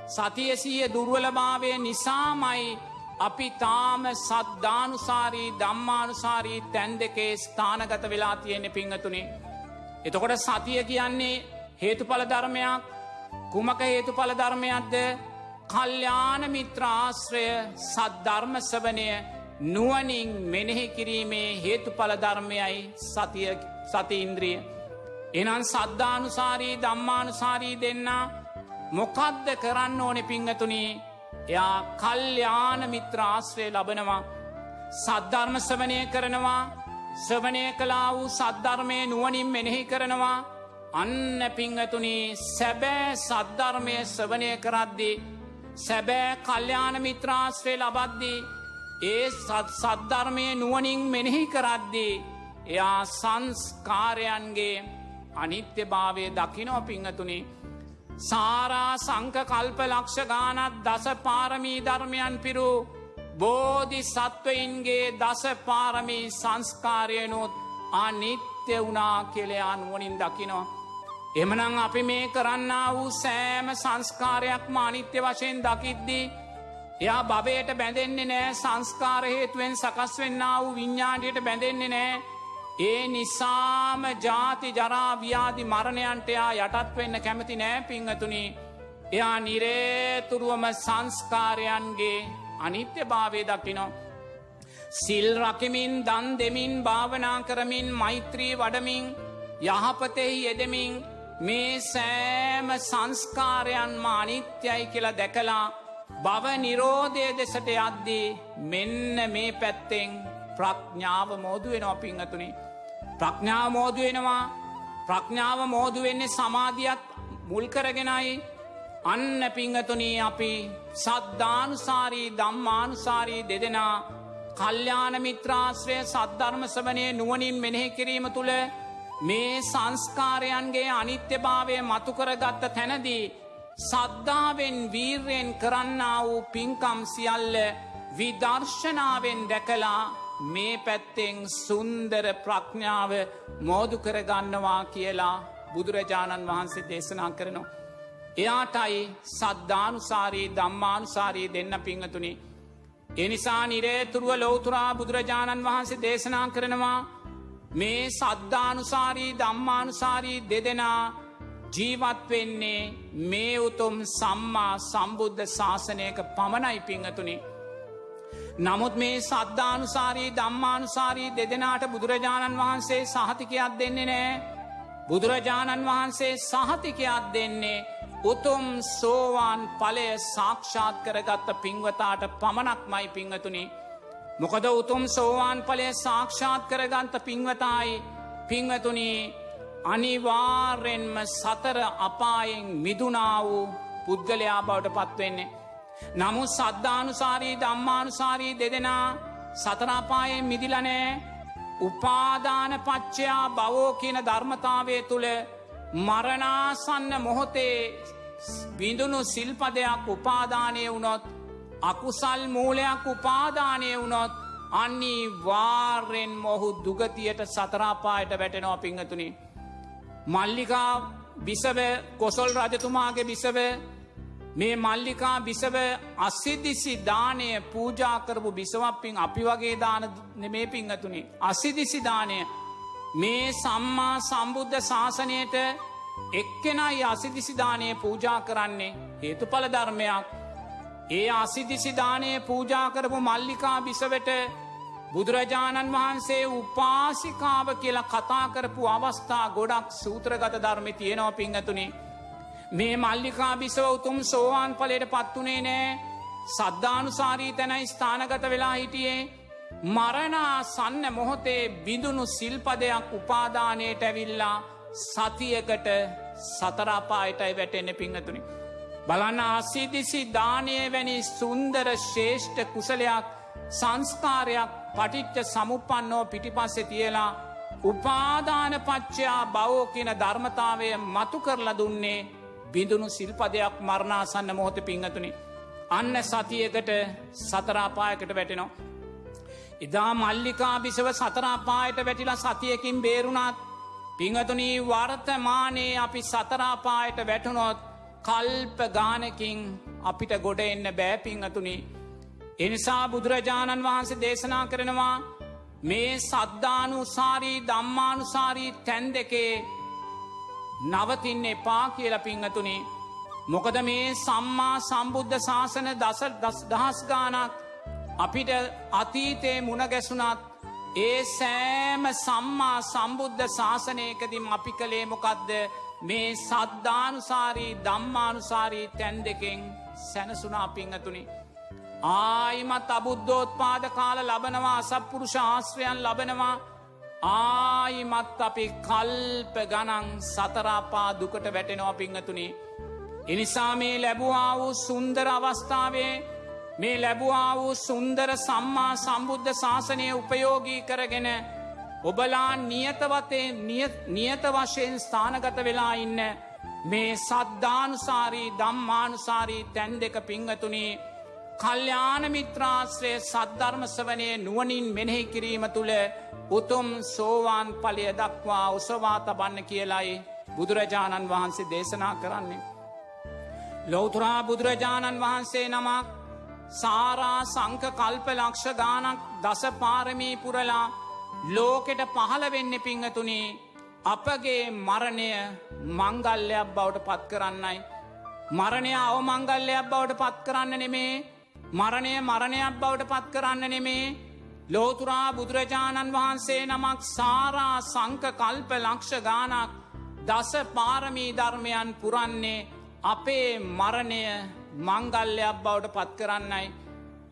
S2: සතිය සීය දුර්වලභාවය නිසාමයි අපි තාම සද්ධානුසාරී දම්මානුසාරී තැන් දෙකේ ස්ථානගත වෙලා තියෙන්නේ පිංහතුනේ. එතකොට සතිය කියන්නේ හේතුඵල ධර්මයක් කුමක හේතුඵල ධර්මයක්ද කල්්‍යාන මිත්‍රාශ්‍රය සද්ධර්මසවනය නුවනින් මෙනෙහි කිරීමේ හේතුඵල ධර්මයයි සතිය සති ඉන්ද්‍රිය. එනන් සද්ධානුසාරී දම්මානුසාරී දෙන්න මොකද්ද කරන්න ඕනෙ පිංහතුනී එයා කල්්‍යාන මිත්‍රාශ්‍රය ලබනවා සද්ධර්ම සවනය කරනවා සවනය කලා වූ සද්ධර්මය නුවනින් මෙනෙහි කරනවා අන්න පිංහතුනී සැබෑ සද්ධර්මය සවනය කරද්දී සැබෑ කල්්‍යාන මිත්‍රාශ්‍රය ලබද්දී ඒ සද්ධර්මය නුවනින් මෙනෙහි කරද්දී එයා සංස්කාරයන්ගේ අනිත්‍ය භාවය දකිනෝ පිංහතුනේ සාරා සංක කල්ප ලක්ෂ ගානත් දස පාරමී ධර්මයන් පිරු බෝධි සත්වයින්ගේ දස පාරමී සංස්කාරයනුත් අනිත්‍ය වනා කෙලයා නුවනින් දකිනවා. එමනං අපි මේ කරන්න වූ සෑම සංස්කාරයක්ම අනිත්‍ය වශයෙන් දකිද්දී. එයා භවයට බැඳෙන්නේ නෑ සංස්කාරහේතුවෙන් සකස් වෙන්න වූ විඤ්ඥාණයට බැඳෙන්නේ නෑ ඒ නිසාම ජාති ජරාව්‍යාදි මරණයන්ටයා යටත් වෙන්න කැමති නෑ පිංහතුනි එයා නිරේතුරුවම සංස්කාරයන්ගේ අනිත්‍ය භාවය දකිනෝ. සිල් රකිමින් දන් දෙමින් භාවනා කරමින් මෛත්‍රී වඩමින් යහපතෙහි යෙදමින් මේ සෑම සංස්කාරයන්ම අනිත්‍යයි කියලා දැකලා බව නිරෝධය දෙසට යද්දී මෙන්න මේ පැත්තෙන් ප්‍රඥාව මෝදු වෙනවා පිංහතුනේ. ප්‍රඥාව මෝදු වෙනවා ප්‍රඥාව මෝදු වෙන්නේ සමාධියත් මුල් කරගෙනයි අන්න පිංහතුනී අපි සද්ධානුසාරී දම්මානුසාරී දෙදෙනා කල්්‍යාන මිත්‍රාශ්‍රය සද්ධර්මසවනය නුවනින් මෙනෙහි කිරීම තුළ මේ සංස්කාරයන්ගේ අනිත්‍යභාවය මතුකරගත්ත තැනදී සද්ධාවෙන් වීර්යෙන් කරන්න වූ පින්කම් සියල්ල විදර්ශනාවෙන් දැකලා මේ පැත්තෙන් සුන්දර ප්‍රඥාව මෝදු කරගන්නවා කියලා බුදුරජාණන් වහන්සේ දේශනා කරනවා. එයාටයි සද්ධානුසාරී දම්මානුසාරී දෙන්න පිංහතුනි. එනිසා නිරේතුරුව ලෝතුරා බුදුරජාණන් වහන්සේ දේශනා කරනවා මේ සද්ධානුසාරී දම්මානුසාරී දෙදෙනා ජීවත් වෙන්නේ මේ උතුම් සම්මා සම්බුද්ධ ශාසනයක පමණයි පිංහතුනි. නමුත් මේ සද්ධානුසාරී දම්මානුසාරී දෙදෙනාට බුදුරජාණන් වහන්සේ සහතිකයක් දෙන්නේ නෑ. බුදුරජාණන් වහන්සේ සහතිකයක් දෙන්නේ උතුම් සෝවාන් පලය සාක්ෂාත් කරගත්ත පින්වතාට පමණක් මයි පිංහතුනි. මොකද උතුම් සෝවාන් පලය සාක්ෂාත් කරගන්ත පින්වතායි පිංවතුනී අනිවාර්යෙන්ම සතර අපායෙන් මිදුනා වූ පුද්ගලයා බවට පත්වෙන්නේ. නමුත් සද්ධානුසාරී දම්මානුසාරී දෙදෙනා සතරාපායෙන් මිදිලනෑ උපාදාන පච්චයා බවෝ කියන ධර්මතාවය තුළ මරණාසන්න මොහොතේ බිඳුණු සිල්පදයක් උපාදානය වුණොත් අකුසල් මූලයක් උපාදානය වුණොත් අන්නේ වාර්යෙන් මොහු දුගතියට සතරාපායට වැටෙනවා පිංහතුනි. මල්ලිකා බිසව කොසොල් රජතුමාගේ බිසව මේ මල්ලිකා බිසව අස්සිදිසි දානය පූජාකරපු බිසවප්පින් අපි වගේ දාන නෙමේ පිංහතුනි. අසිදිසි දානය මේ සම්මා සම්බුද්ධ ශාසනයට එක්කෙනයි අසිදිසිදානය පූජා කරන්නේ හේතුඵල ධර්මයක් ඒ අසිදිසිදානය පූජා කරපු මල්ලිකා බිසවට බුදුරජාණන් වහන්සේ උපාසිකාව කියලා කතා කරපු අවස්ථා ගොඩක් සූත්‍රගත ධර්මි තියෙනවා පිංහතුනේ මේ මල්ලිකා බිසව උතුම් සෝවාන් පලට පත්වනේ නෑ. සද්ධානුසාරී තැනයි ස්ථානගත වෙලා හිටියේ. මරණා සන්න මොහොතේ බිඳුණු සිල්පදයක් උපාදානයට ඇවිල්ලා සතියකට සතරාපායටයි වැටෙන්න පිංහතුනි. බලන්න අසිදිසි දානය වැනි සුන්දර ශේෂ්ඨ කුසලයක් සංස්කාරයක් පටිච්ච සමුපන්නෝ පිටිපස්සෙ තියලා උපාදාන පච්චයා බවෝ කියන ධර්මතාවය මතු කරලා දුන්නේ බිඳුණු සිල්පදයක් මරණාසන්න මොහොත පිංහතුනි. අන්න සතියකට සතරාපායකට වැටෙනවා. එදා මල්ලිකා බිසව සතරාපායට වැටිලා සතියකින් බේරුණත් පිංහතුනී වර්තමානයේ අපි සතරාපායට වැටුනොත් කල්ප ගානකින් අපිට ගොඩ එන්න බෑ පිංහතුනි. එනිසා බුදුරජාණන් වහන්සේ දේශනා කරනවා මේ සද්ධානුසාරී දම්මානුසාරී තැන් දෙකේ නවතින්න එපා කියල පිංහතුනි. මොකද මේ සම්මා සම්බුද්ධ ශාසන දස දහස් ගානක් අපිට අතීතයේ මුණගැසුනත් ඒ සෑම සම්මා සම්බුද්ධ ශාසනයකදිම අපි කළේ මොකක්ද මේ සද්ධානුසාරී දම්මානුසාරී තැන් දෙකෙන් සැනසුනා පිංහතුනි. ආයිමත් අබුද්ධෝත්පාද කාල ලබනවා අසප්පුරුෂ ආශ්‍රයන් ලබනවා ආයිමත් අපි කල්ප ගනන් සතරාපා දුකට වැටෙනවා පිංහතුනි. එනිසා මේ ලැබවා වූ සුන්දර අවස්ථාවේ මේ ලැබවා වූ සුන්දර සම්මා සම්බුද්ධ ශාසනය උපයෝගී කරගෙන ඔබලා නියතවතේ නියත වශයෙන් ස්ථානගත වෙලා ඉන්න මේ සද්ධානුසාරී දම්මානුසාරී තැන් දෙක පිංහතුනේ කල්්‍යාන මිත්‍රාශ්‍රය සද්ධර්මසවනය නුවනින් මෙනෙහි කිරීම තුළ උතුම් සෝවාන් පලය දක්වා උසවා තබන්න කියලයි බුදුරජාණන් වහන්සේ දේශනා කරන්නේ. ලෝතුරා බුදුරජාණන් වහන්සේ නමක් සාරා සංක කල්ප ලක්ෂ ගානක් දස පාරමී පුරලා ලෝකෙට පහළ වෙන්න පිංහතුනේ අපගේ මරණය මංගල්ලයක් බවට පත් කරන්නයි. මරණය අවමංගල්ලයක් බවට පත් කරන්න නෙමේ මරණය මරණයක් බවට පත් කරන්න නෙමේ ලෝතුරා බුදුරජාණන් වහන්සේ නමක් සාරා සංක කල්ප ලක්ෂ ගානක් දස පාරමී ධර්මයන් පුරන්නේ අපේ මරණය මංගල්ලයක් බවට පත් කරන්නයි.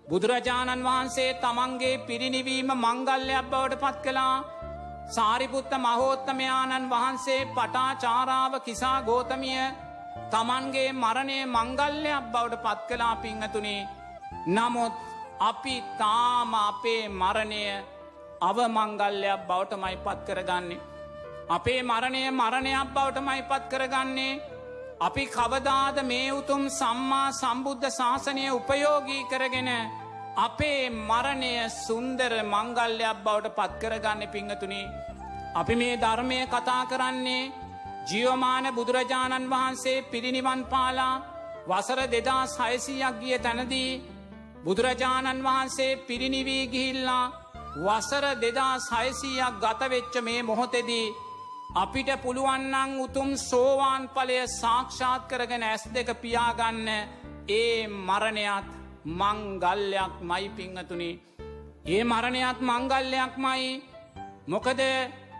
S2: බුදුරජාණන් වහන්සේ තමන්ගේ පිරිනිවීම මංගල්ලයක් බවට පත් කළා. සාරිපුත්ත මහෝත්තමයාණන් වහන්සේ පටාචාරාව කිසා ගෝතමිය තමන්ගේ මරණය මංගල්ලයක් බවට පත් කලා පිංහතුනේ නමුත් අපි තාම අපේ මරණය අවමංගල්ලයක් බවට මයි පත් කරගන්නේ. අපේ මරණය මරණයක් බවට මයි පත් කරගන්නේ. අපි කවදාද මේ උතුම් සම්මා සම්බුද්ධ ශාසනය උපයෝගී කරගෙන අපේ මරණය සුන්දර මංගල්ලයක් බවට පත්කරගන්න පිංහතුනි. අපි මේ ධර්මය කතා කරන්නේ ජියෝමාන බුදුරජාණන් වහන්සේ පිරිනිවන් පාලා වසර දෙදා සයසීයක් ගිය තැනදී බුදුරජාණන් වහන්සේ පිරිනිවී ගිහිල්ලා වසර දෙදා සයසීයක් ගතවෙච්ච මේ මොහොතෙදී අපිට පුළුවන්නන් උතුම් සෝවාන් පලය සාක්ෂාත් කරගෙන ඇස් දෙක පියාගන්න ඒ මරණයත් මංගල්ලයක් මයි පිංහතුනි. ඒ මරණයත් මංගල්ලයක් මයි මොකද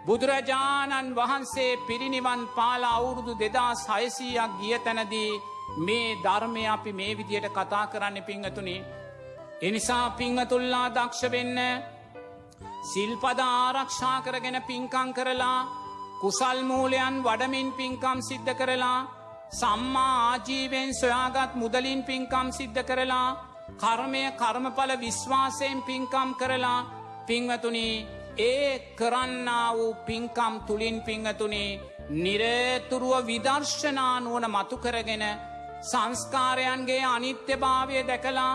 S2: බුදුරජාණන් වහන්සේ පිරිනිවන් පාලා අවුරුදු දෙදා සයසීයක් ගිය තැනදී මේ ධර්මය අපි මේ විදියට කතා කරන්න පිංහතුනි. එනිසා පිංහතුල්ලා දක්ෂ වෙන්න සිල්පද ආරක්ෂා කරගෙන පින්කං කරලා කුසල් මූලයන් වඩමින් පින්කම් සිද්ධ කරලා සම්මා ආජීවෙන් සොයාගත් මුදලින් පින්කම් සිද්ධ කරලා කර්මය කර්මඵල විශ්වාසයෙන් පින්කම් කරලා පින්වතුනි ඒ කරන්නා වූ පින්කම් තුළින් පිංහතුනි නිරේතුරුව විදර්ශනානුවන මතු කරගෙන සංස්කාරයන්ගේ අනිත්‍යභාවය දැකලා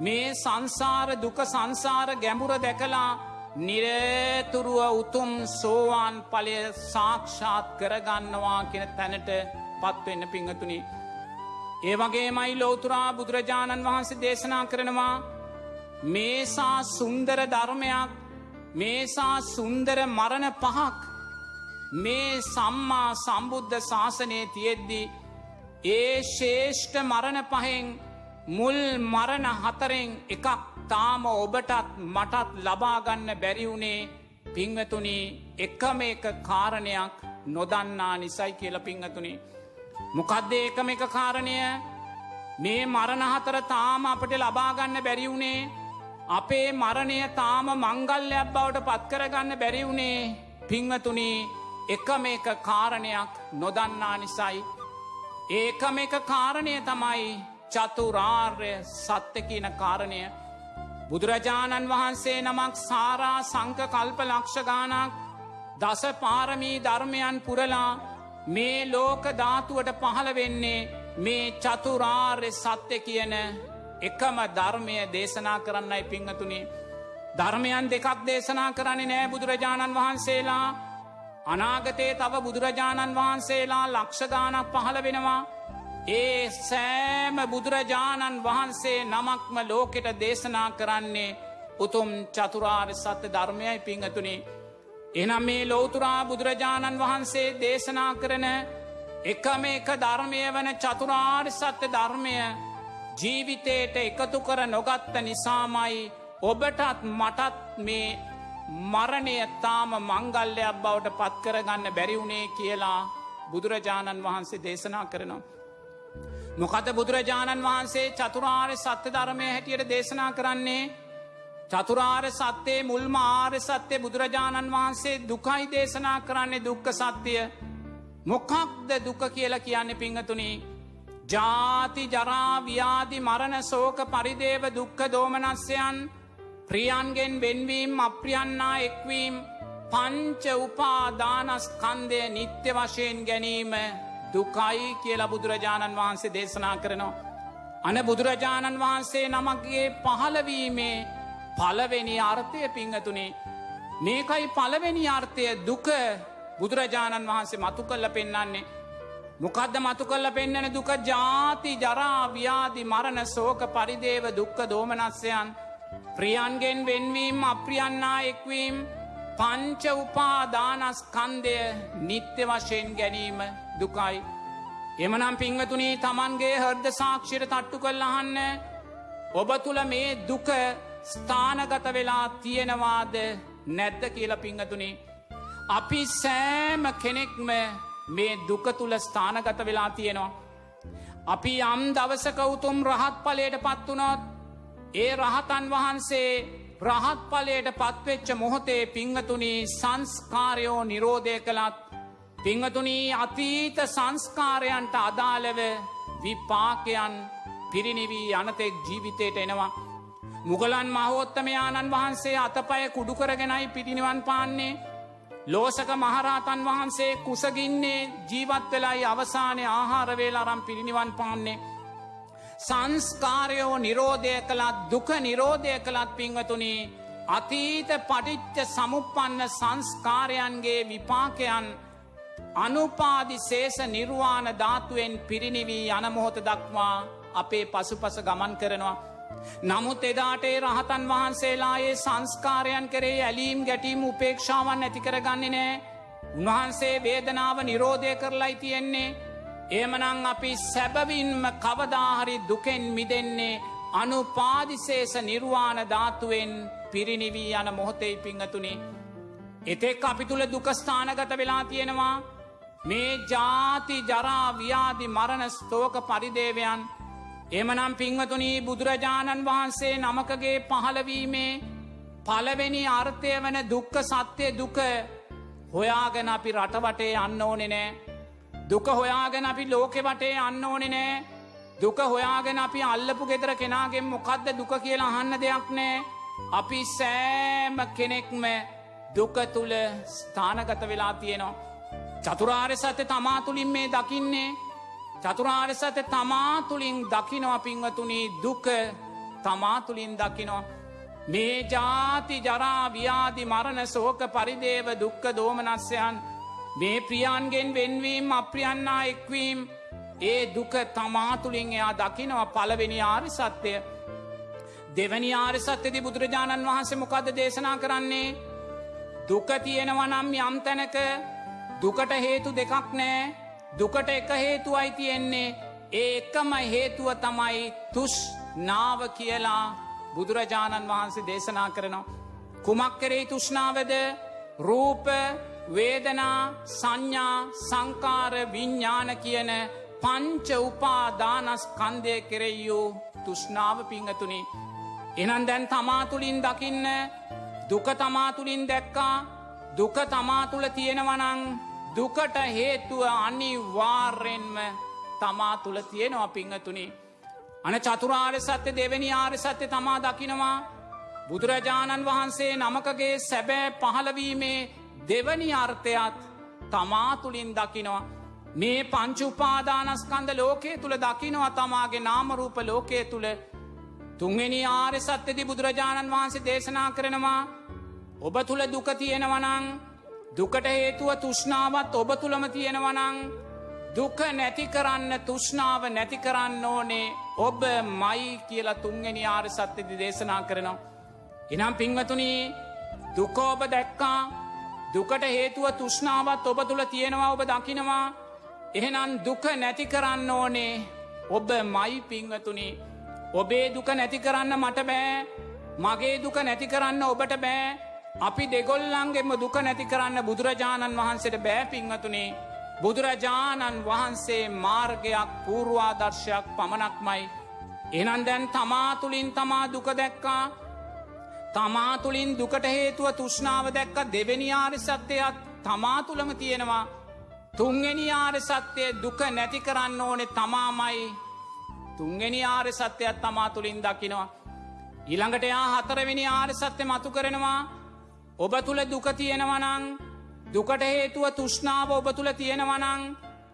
S2: මේ සංසාර දුක සංසාර ගැඹුර දැකලා නිරේතුරුව උතුම් සෝවාන් පලය සාක්ෂාත් කරගන්නවා කියෙන තැනට පත්වෙන්න පිංහතුනි. ඒ වගේ මයි ලෝතුරා බුදුරජාණන් වහන්සේ දේශනා කරනවා මේසා සුන්දර ධර්මයක් මේසා සුන්දර මරණ පහක් මේ සම්මා සම්බුද්ධ ශාසනය තියෙද්දි ඒ ශේෂ්ඨ මරණ පහෙන් මුල් මරණ හතරෙන් එකක් තාම ඔබටත් මටත් ලබාගන්න බැරිවුණේ පිංවතුනි එකම එක කාරණයක් නොදන්නා නිසයි කියල පිංහතුනි. මොකක්ද ඒකම එක කාරණය? මේ මරණහතර තාම අපට ලබාගන්න බැරිවුණේ අපේ මරණය තාම මංගල්ලයක් බවට පත්කරගන්න බැරිවුණේ පිංවතුනි එකම එක කාරණයක් නොදන්නා නිසයි. ඒකම එක කාරණය තමයි චතුරාර්ය සත්‍ය කියන කාරණය. බුදුරජාණන් වහන්සේ නමක් සාරා සංක කල්ප ලක්ෂ ගානක් දස පාරමී ධර්මයන් පුරලා මේ ලෝක ධාතුවට පහළ වෙන්නේ මේ චතුරාර්ය සත්‍ය කියන එකම ධර්මය දේශනා කරන්නයි පිංහතුනේ. ධර්මයන් දෙකක් දේශනා කරන්නේ නෑ බුදුරජාණන් වහන්සේලා අනාගතයේ තව බුදුරජාණන් වහන්සේලා ලක්ෂගානක් පහළ වෙනවා. ඒ සෑම බුදුරජාණන් වහන්සේ නමක්ම ලෝකෙට දේශනා කරන්නේ උතුම් චතුරාර්ය සත්‍ය ධර්මයයි පිංහතුනේ. එනම් මේ ලෝතුරා බුදුරජාණන් වහන්සේ දේශනා කරන එකම එක ධර්මය වන චතුරාර් සත්‍ය ධර්මය ජීවිතයට එකතු කර නොගත්ත නිසාමයි ඔබටත් මටත් මේ මරණය තාම මංගල්ලයක් බවට පත්කරගන්න බැරිවුණේ කියලා බුදුරජාණන් වහන්සේ දේශනා කරනවා. මොකද බුදුරජාණන් වහන්සේ චතුරාර්ය සත්‍ය ධර්මය හැටියට දේශනා කරන්නේ චතුරාර් සත්‍යයේ මුල්ම ආර්ය සත්‍යය බුදුරජාණන් වහන්සේ දුකයි දේශනා කරන්නේ දුක්ක සත්‍යය මොකක්ද දුක කියලා කියන්නේ පිංහතුනි ජාති ජරාව්‍යාදි මරණ සෝක පරිදේව දුක්ක දෝමනස්යන් ප්‍රියන්ගෙන් වෙන්වීම් අප්‍රියන්නා එක්වීම් පංච උපාදානස්කන්දය නිත්‍ය වශයෙන් ගැනීම දුකයි කියලා බුදුරජාණන් වහන්සේ දේශනා කරනවා. අන බුදුරජාණන් වහන්සේ නමක්ගේ පහළවීමේ පලවෙනි අර්ථය පිංහතුනේ මේකයි පලවෙනි අර්ථය දුක බුදුරජාණන් වහන්සේ මතු කල්ල පෙන්නන්නේ. මොකදද මතු කල්ල පෙන්නන දුක ජාති ජරාව්‍යාදි මරණ සෝක පරිදේව දුක්ක දෝමනස්යන් ප්‍රියන්ගෙන් වෙන්වීම් අප්‍රියන්නා එක්වීම් පංච උපාදානස්කන්දය නිත්‍ය වශයෙන් ගැනීම දුකයි. එමනම් පිංහතුනී තමන්ගේ හර්ද සාක්ෂිර තට්ටු කල් අහන්න ඔබ තුළ මේ දුක ස්ථානගත වෙලා තියෙනවාද නැද්ද කියල පිංහතුනේ. අපි සෑම කෙනෙක්ම මේ දුක තුළ ස්ථානගත වෙලා තියෙනවා. අපි යම් දවසක උතුම් රහත් පලයට පත්වනොත් ඒ රහතන් වහන්සේ රහත් පලයට පත්වෙච්ච මොහොතේ පිංහතුනී සංස්කාරයෝ නිරෝධය කළත් පිංහතුනී අතීත සංස්කාරයන්ට අදාළව විපාකයන් පිරිනිවී අනතෙක් ජීවිතයට එනවා. මුගලන් මහෝත්තමයාණන් වහන්සේ අතපය කුඩුකරගෙනයි පිටිනිවන් පාන්නේ ලෝසක මහරාතන් වහන්සේ කුසගින්නේ ජීවත් වෙලායි අවසානය ආහාරවේල අරම් පිරිනිවන් පාන්නේ. සංස්කාරයෝ නිරෝධය කළත් දුක නිරෝධය කළත් පිංවතුනී අතීත පටිච්ච සමුපන්න සංස්කාරයන්ගේ විපාකයන් අනුපාදි සේෂ නිර්වාණ ධාතුවෙන් පිරිනිවී යනමොහොත දක්වා අපේ පසුපස ගමන් කරනවා. නමුත් එදාටේ රහතන් වහන්සේලායේ සංස්කාරයන් කරේ ඇලීම් ගැටීම් උපේක්ෂාවන් ඇතිකරගන්නේ නෑ. උන්වහන්සේ වේදනාව නිරෝධය කරලයි තියෙන්නේ. ඒමනං අපි සැබවින්ම කවදාහරි දුකෙන් මිදෙන්නේ අනුපාදිසේෂ නිර්වාණ ධාතුවෙන් පිරිනිවී යන මොහොතෙයි පිංහතුනේ. එතෙක් අපි තුළ දුකස්ථානගත වෙලා තියෙනවා. මේ ජාති ජරාව්‍යාදි මරණ ස්තෝක පරිදේවයන් එමනම් පිංවතුනී බුදුරජාණන් වහන්සේ නමකගේ පහළවීමේ පලවෙනි අර්ථය වන දුක්ක සත්‍යය දුක හොයාගෙන අපි රටවටේ අන්න ඕනෙ නෑ. දුක හොයාගෙන අපි ලෝකෙ වටේ අන්න ඕනෙ නෑ. දුක හොයාගෙන අපි අල්ලපු ගෙදර කෙනාගෙන් මොකක්ද දුක කියලා අහන්න දෙයක් නෑ. අපි සෑම කෙනෙක්ම දුක තුළ ස්ථානගත වෙලා තියෙනවා. චතුරාර්ය සත්‍ය තමා තුළින් මේ දකින්නේ චතුරාර්ය සත්‍ය තමා තුළින් දකිනවා පිංවතුනී දුක තමා තුළින් දකිනවා. මේ ජාති ජරාව්‍යාදි මරණ සෝක පරිදේව දුක්ක දෝමනස්යන් මේ ප්‍රියන්ගෙන් වෙන්වීම් අප්‍රියන්නා එක්වීම් ඒ දුක තමාතුළින් එයා දකිනවා පලවෙනි ආරි සත්‍යය දෙවැනි ආරි සත්‍යති බුදුරජාණන් වහන්සේ මොකද දේශනා කරන්නේ? දුක තියෙනවනම් යම් තැනක දුකට හේතු දෙකක් නෑ. දුකට එක හේතුවයි තියෙන්නේ ඒ එකම හේතුව තමයි තුෂ් නාව කියලා බුදුරජාණන් වහන්සේ දේශනා කරනවා. කුමක් කරේ තුෂ්නාවද රූප වේදනා සංඥා සංකාර විඤ්ඥාන කියන පංච උපාදානස් කන්දය කෙරෙයූ තුෂ්නාව පිංහතුනි. එනන් දැන් තමාතුළින් දකින්න දුක තමාතුළින් දැක්කා දුක තමාතුළ තියෙනවනං දුකට හේතුව අනිවාර්යෙන්ම තමා තුළ තියෙනවා පිංහතුනි. අන චතුරාර්ය සත්‍ය දෙවැනි ආර්ය සත්‍ය තමා දකිනවා බුදුරජාණන් වහන්සේ නමකගේ සැබෑ පහළවීමේ දෙවනි අර්ථයත් තමා තුළින් දකිනවා. මේ පංචුපාදානස්කන්ද ලෝකයේ තුළ දකිනවා තමාගේ නාමරූප ලෝකයේ තුළ තුන්වෙනි ආර්ය සත්‍යති බුදුරජාණන් වහන්සේ දේශනා කරනවා ඔබ තුළ දුක තියෙනවනං දුකට හේතුව තුෂ්නාවත් ඔබ තුළම තියෙනවනං දුක නැති කරන්න තුෂ්නාව නැති කරන්න ඕනේ ඔබ මයි කියලා තුන්ගෙන ආර සත්‍යදි දේශනා කරනවා. එනම් පිංවතුනී දුකෝබ දැක්කා. දුකට හේතුව තුෂ්නාවත් ඔබ තුළ තියෙනවා ඔබ දකිනවා. එහෙනම් දුක නැති කරන්න ඕනේ ඔබ මයි පිංවතුනි ඔබේ දුක නැති කරන්න මට බෑ. මගේ දුක නැති කරන්න ඔබට බෑ. අපි දෙගොල්ලන්ගෙම දුක නැති කරන්න බුදුරජාණන් වහන්සේට බෑ පිංවතුනේ බුදුරජාණන් වහන්සේ මාර්ගයක් පූර්වාදර්ශයක් පමණක්මයි. එනන් දැන් තමාතුළින් තමා දුක දැක්කා තමාතුළින් දුකට හේතුව තුෂ්නාව දැක්ක දෙවැනි ආරි සත්‍යයත් තමාතුළම තියෙනවා. තුන්ගනි ආර සත්‍යය දුක නැති කරන්න ඕනෙ තමාමයි තුන්ගනි ආර සත්‍යයක් තමා තුළින් දකිනවා. ඊළඟට යා හතරවෙනි ආර සත්‍ය මතු කරනවා ඔබ තුළ දුක තියෙනවනං දුකට හේතුව තුෂ්නාව ඔබ තුළ තියෙනවනං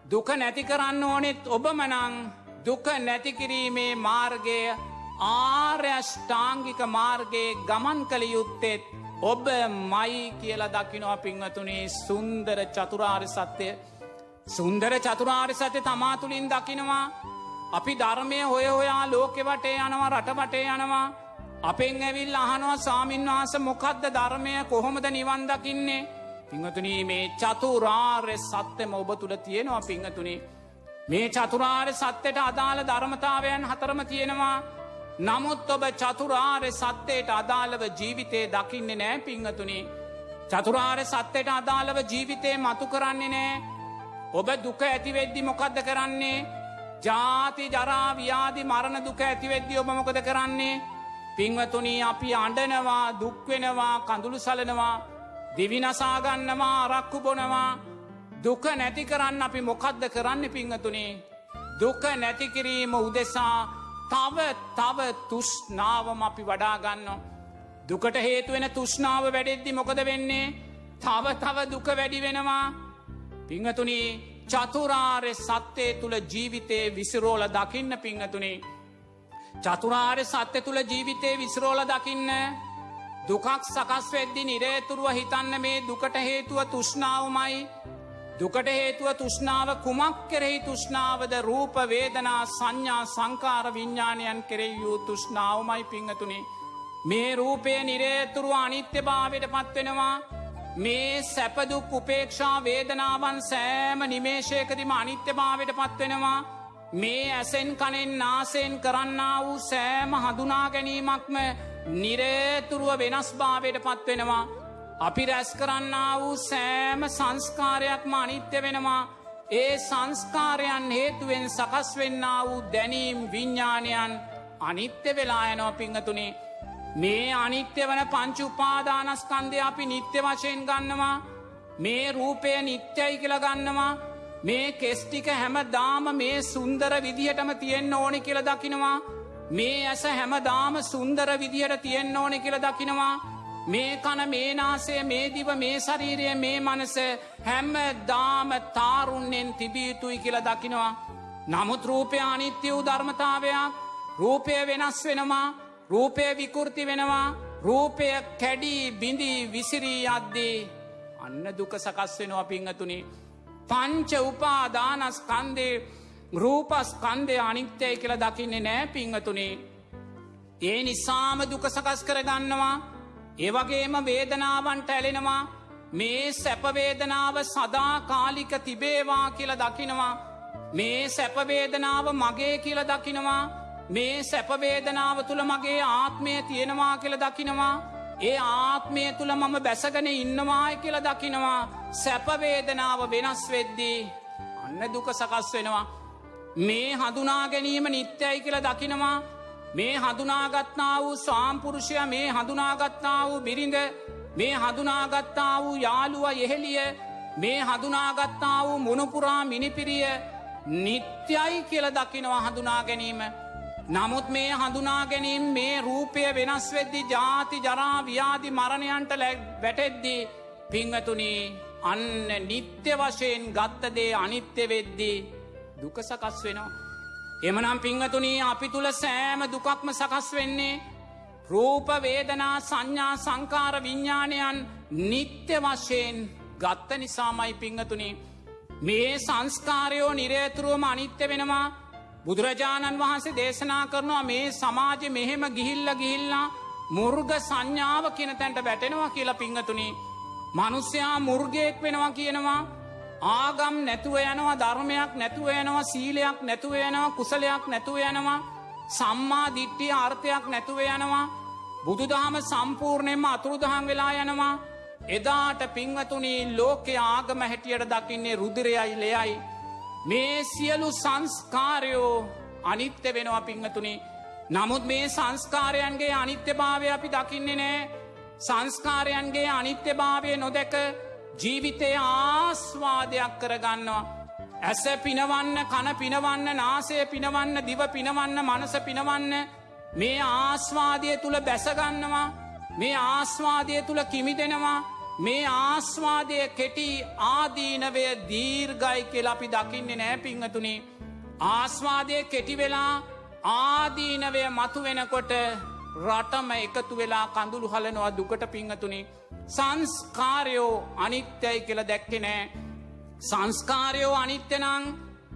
S2: දුක නැති කරන්න ඕනෙත් ඔබමනං දුක නැතිකිරීමේ මාර්ගය ආර්යෂ්ඨාංගික මාර්ගයේ ගමන් කළ යුත්තෙත් ඔබ මයි කියලා දකිනවා පිංවතුනේ සුන්දර චතුරාර් සත්‍යය සුන්දර චතුරාර් සත්‍ය තමා තුළින් දකිනවා. අපි ධර්මය හොය හොයා ලෝකෙ වටේ යනවා රට වටේ යනවා. අපෙන් ඇවිල් අහනවා සාමීන් වහස මොකක්ද ධර්මය කොහොමද නිවන් දකින්නේ පිංහතුනී මේ චතුරාර්ය සත්‍යම ඔබ තුළ තියෙනවා පිංහතුනි. මේ චතුරාර්ය සත්‍යයට අදාළ ධර්මතාවයන් හතරම තියෙනවා. නමුත් ඔබ චතුරාර්ය සත්‍යයට අදාළව ජීවිතේ දකින්නේ නෑ පිංහතුනි. චතුරාර්ය සත්‍යයට අදාළව ජීවිතේ මතු කරන්නේ නෑ. ඔබ දුක ඇතිවෙද්දි මොකක්ද කරන්නේ. ජාති ජරාව්‍යාදි මරණ දුක ඇතිවෙද්දි ඔබ මොකද කරන්නේ. පිංවතුනී අපි අඩනවා දුක්වෙනවා කඳුළු සලනවා දිවිනසාගන්නවා අරක්කු බොනවා. දුක නැති කරන්න අපි මොකක්ද කරන්න පිංහතුනේ දුක නැතිකිරීම උදෙසා තව තව තුෂ්නාවම අපි වඩාගන්න දුකට හේතුවෙන තුෂ්නාව වැඩෙද්දි මොකද වෙන්නේ? තව තව දුක වැඩි වෙනවා. පිංහතුනී චතුරාර්ය සත්‍යය තුළ ජීවිතේ විසිරෝල දකින්න පිංහතුනේ චතුරාර්ය සත්‍ය තුළ ජීවිතේ විසිරෝල දකින්න දුකක් සකස් වෙද්දි නිරේතුරුව හිතන්න මේ දුකට හේතුව තුෂ්නාවමයි දුකට හේතුව තුෂ්නාව කුමක් කෙරෙහි තුෂ්නාවද රූප වේදනා සංඥා සංකාර විඤ්ඥාණයන් කෙරෙහි වූ තුෂ්නාවමයි පිංහතුනි මේ රූපය නිරේතුරුව අනිත්‍ය භාවයට පත්වෙනවා මේ සැපදුක් උපේක්ෂා වේදනාවන් සෑම නිමේශයකදිම අනිත්‍ය භාවයට පත්වෙනවා මේ ඇසෙන් කනෙන් නාසයෙන් කරන්න වූ සෑම හඳුනා ගැනීමක්ම නිරේතුරුව වෙනස් භාවයට පත්වෙනවා. අපි රැස් කරන්න වූ සෑම සංස්කාරයක්ම අනිත්‍ය වෙනවා. ඒ සංස්කාරයන් හේතුවෙන් සකස් වෙන්න වූ දැනීම් විඤ්ඥානයන් අනිත්‍ය වෙලා යනෝ පිංහතුනේ. මේ අනිත්‍ය වන පංචු උපාදානස්කන්දය අපි නිත්‍ය වශයෙන් ගන්නවා. මේ රූපය නිත්‍යයි කියල ගන්නවා. මේ කෙස්ටික හැම දාම මේ සුන්දර විදිහටම තියෙන්න්න ඕනි කියල දකිනවා. මේ ඇස හැමදාම සුන්දර විදිහට තියෙන්න්න ඕනෙ කියල දකිනවා. මේ කන මේ නාසය මේ දිව මේ ශරීරය මේ මනස හැම්ම දාම තාරුන්නෙන් තිබියයුතුයි කියල දකිනවා. නමුත් රූපය අනිත්‍ය වූ ධර්මතාවයක් රූපය වෙනස් වෙනවා රූපය විකෘති වෙනවා රූපය කැඩී බිඳී විසිරී අද්දේ අන්න දුක සකස් වෙනවා පිංහතුනි පංච උපාදානස්කන්දේ රූපස් කන්දය අනිත්‍යය කියල දකින්නේ නෑ පිංහතුනේ. ඒ නිසාම දුක සකස් කරගන්නවා. ඒවගේම වේදනාවන්ට ඇලෙනවා. මේ සැපවේදනාව සදා කාලික තිබේවා කියල දකිනවා. මේ සැපවේදනාව මගේ කියල දකිනවා. මේ සැපවේදනාව තුළ මගේ ආත්මය තියෙනවා කියල දකිනවා. ඒ ආත්මය තුළ මම බැසගන ඉන්නවාය කියල දකිනවා. සැපවේදනාව වෙනස් වෙද්දී අන්න දුක සකස් වෙනවා. මේ හඳුනා ගැනීම නිත්‍යයි කියල දකිනවා. මේ හඳුනාගත්නා වූ සාම්පුරුෂය මේ හඳුනාගත්තා වූ බිරිඳ මේ හඳුනාගත්තා වූ යාළුව යෙහෙලිය මේ හඳුනාගත්තා වූ මුණපුරා මිනිපිරිය නිත්‍යයි කියල දකිනවා හඳුනා ගැනීම. නමුත් මේ හඳුනා ගැනීම් මේ රූපය වෙනස් වෙද්දි ජාති ජරා ව්‍යාධි මරණයන්ට වැටෙද්දී පිංහතුනී අන්න නිත්‍ය වශයෙන් ගත්තදේ අනිත්‍ය වෙද්දී දුක සකස් වෙනවා. එමනම් පිංහතුනී අපි තුළ සෑම දුකක්ම සකස් වෙන්නේ රූපවේදනා සංඥා සංකාර විඤ්ඥානයන් නිත්‍ය වශයෙන් ගත්ත නිසාමයි පිංහතුනි. මේ සංස්කාරයෝ නිරේතුරුවම අනිත්‍ය වෙනවා බුදුරජාණන් වහන්සේ දේශනා කරනවා මේ සමාජ මෙහෙම ගිහිල්ල ගිහිල්ලා මුර්ග සංඥාව කියන තැන්ට වැටෙනවා කියලා පිංහතුනි. මනුස්්‍යයා මුර්ගයෙක් වෙනවා කියනවා. ආගම් නැතුව යනවා ධර්මයක් නැතුව යනවා සීලයක් නැතුව යනවා කුසලයක් නැතුව යනවා සම්මා දිට්ටිය අර්ථයක් නැතුව යනවා බුදුදහම සම්පූර්ණයෙන්ම අතුරුදහන් වෙලා යනවා. එදාට පින්වතුනී ලෝකෙ ආගම හැටියට දකින්නේ රුදිරයයි ලෙයයි. මේ සියලු සංස්කාරයෝ අනිත්‍ය වෙනවා පිංහතුනි. නමුත් මේ සංස්කාරයන්ගේ අනිත්‍ය භාවය අපි දකින්නේ නෑ. සංස්කාරයන්ගේ අනිත්‍ය භාවය නොදැක ජීවිතය ආස්වාදයක් කරගන්නවා. ඇස පිනවන්න කන පිනවන්න නාසය පිනවන්න දිව පිනවන්න මනස පිනවන්න මේ ආස්වාදය තුළ බැසගන්නවා. මේ ආස්වාදය තුළ කිමිදෙනවා. මේ ආස්වාදය කෙටි ආදීනවය දීර්ගයි කියලා අපි දකින්නේ නෑ පිංහතුනි. ආස්වාදය කෙටි වෙලා ආදීනවය මතු වෙනකොට රටම එකතු වෙලා කඳුළු හලනවා දුකට පිංහතුනි. සංස්කාරයෝ අනිත්‍යයි කියල දැක්කෙ නෑ. සංස්කාරයෝ අනිත්‍යනං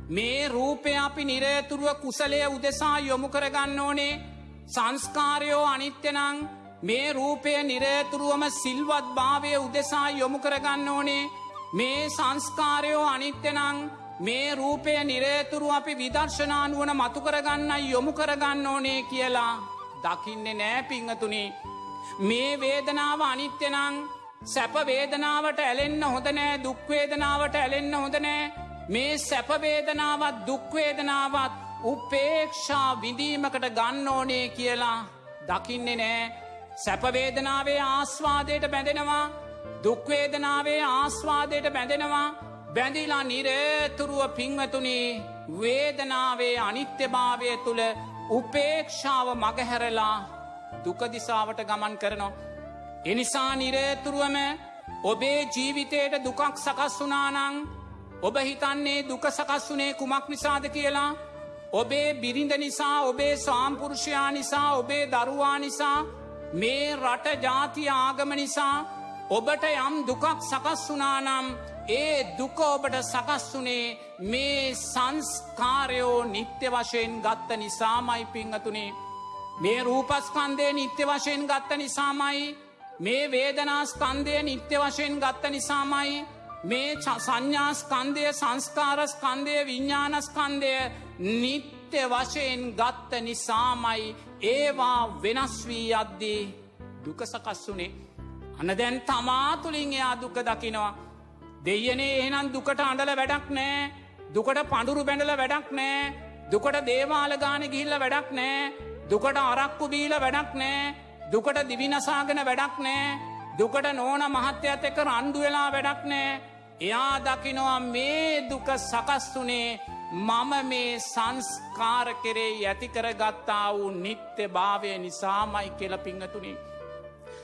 S2: මේ රූපය අපි නිරේතුරුව කුසලය උදෙසා යොමු කරගන්න ඕනේ. සංස්කාරයෝ අනිත්‍යනං මේ රූපය නිරේතුරුවම සිල්වත් භාවය උදෙසා යොමු කරගන්න ඕනේ. මේ සංස්කාරයෝ අනිත්‍යනං මේ රූපය නිරේතුරු අපි විදර්ශනානුවන මතු කරගන්න යොමු කරගන්න ඕනේ කියලා දකින්නේ නෑ පිංහතුනි. මේ වේදනාව අනිත්‍යනං සැපවේදනාවට ඇලෙන්න හොඳනෑ දුක්වේදනාවට ඇලෙන්න හොඳනෑ මේ සැපවේදනාවත් දුක්වේදනාවත් උපේක්ෂා විඳීමකට ගන්න ඕනේ කියලා දකින්නේ නෑ. සැපවේදනාවේ ආස්වාදයට බැඳෙනවා දුක්වේදනාවේ ආස්වාදයට බැඳෙනවා බැඳිලා නිරේතුරුව පිංවතුනි වේදනාවේ අනිත්‍යභාවය තුළ උපේක්ෂාව මගහැරලා දුකදිසාවට ගමන් කරනවා. එනිසා නිරේතුරුවම ඔබේ ජීවිතයට දුකක් සකස් වනානං ඔබ හිතන්නේ දුක සකස් වනේ කුමක් නිසාද කියලා ඔබේ බිරිඳ නිසා ඔබේ ස්වාම්පුරුෂයා නිසා ඔබේ දරුවා නිසා මේ රට ජාතිය ආගම නිසා ඔබට යම් දුකක් සකස් වනානම් ඒ දුක ඔබට සකස් වනේ මේ සංස්කාරයෝ නිත්‍ය වශයෙන් ගත්ත නිසාමයි පිංහතුනේ මේ රූපස්කන්දය නිත්‍ය වශයෙන් ගත්ත නිසාමයි. මේ වේදනාස්කන්දය නිත්‍ය වශයෙන් ගත්ත නිසාමයි. මේ සංඥාස්කන්දය සංස්කාරස්කන්දය විඤ්ඥානස්කන්දය නිත්‍ය වශයෙන් ගත්ත නිසාමයි ඒවා වෙනස් වී අද්දී දුක සකස් වනේ. අන දැන් තමා තුළින් එයා දුක දකිනවා. දෙයනේ එහනම් දුකට අඩල වැඩක් නෑ. දුකට පඩුරු බැඳල වැඩක් නෑ. දුකට දේවාල ගාන ගිහිල්ල වැඩක් නෑ. දුකට අරක්කු බීල වැඩක් නෑ. දුකට දිවිනසාගෙන වැඩක් නෑ. දුකට නෝන මහත්‍යත් එක රණ්ඩු වෙලා වැඩක් නෑ. එයා දකිනවා මේ දුක සකස්තුනේ මම මේ සංස්කාර කෙරේ ඇතිකර ගත්තා වූ නිත්‍ය භාවය නිසාමයි කියල පිංහතුනේ.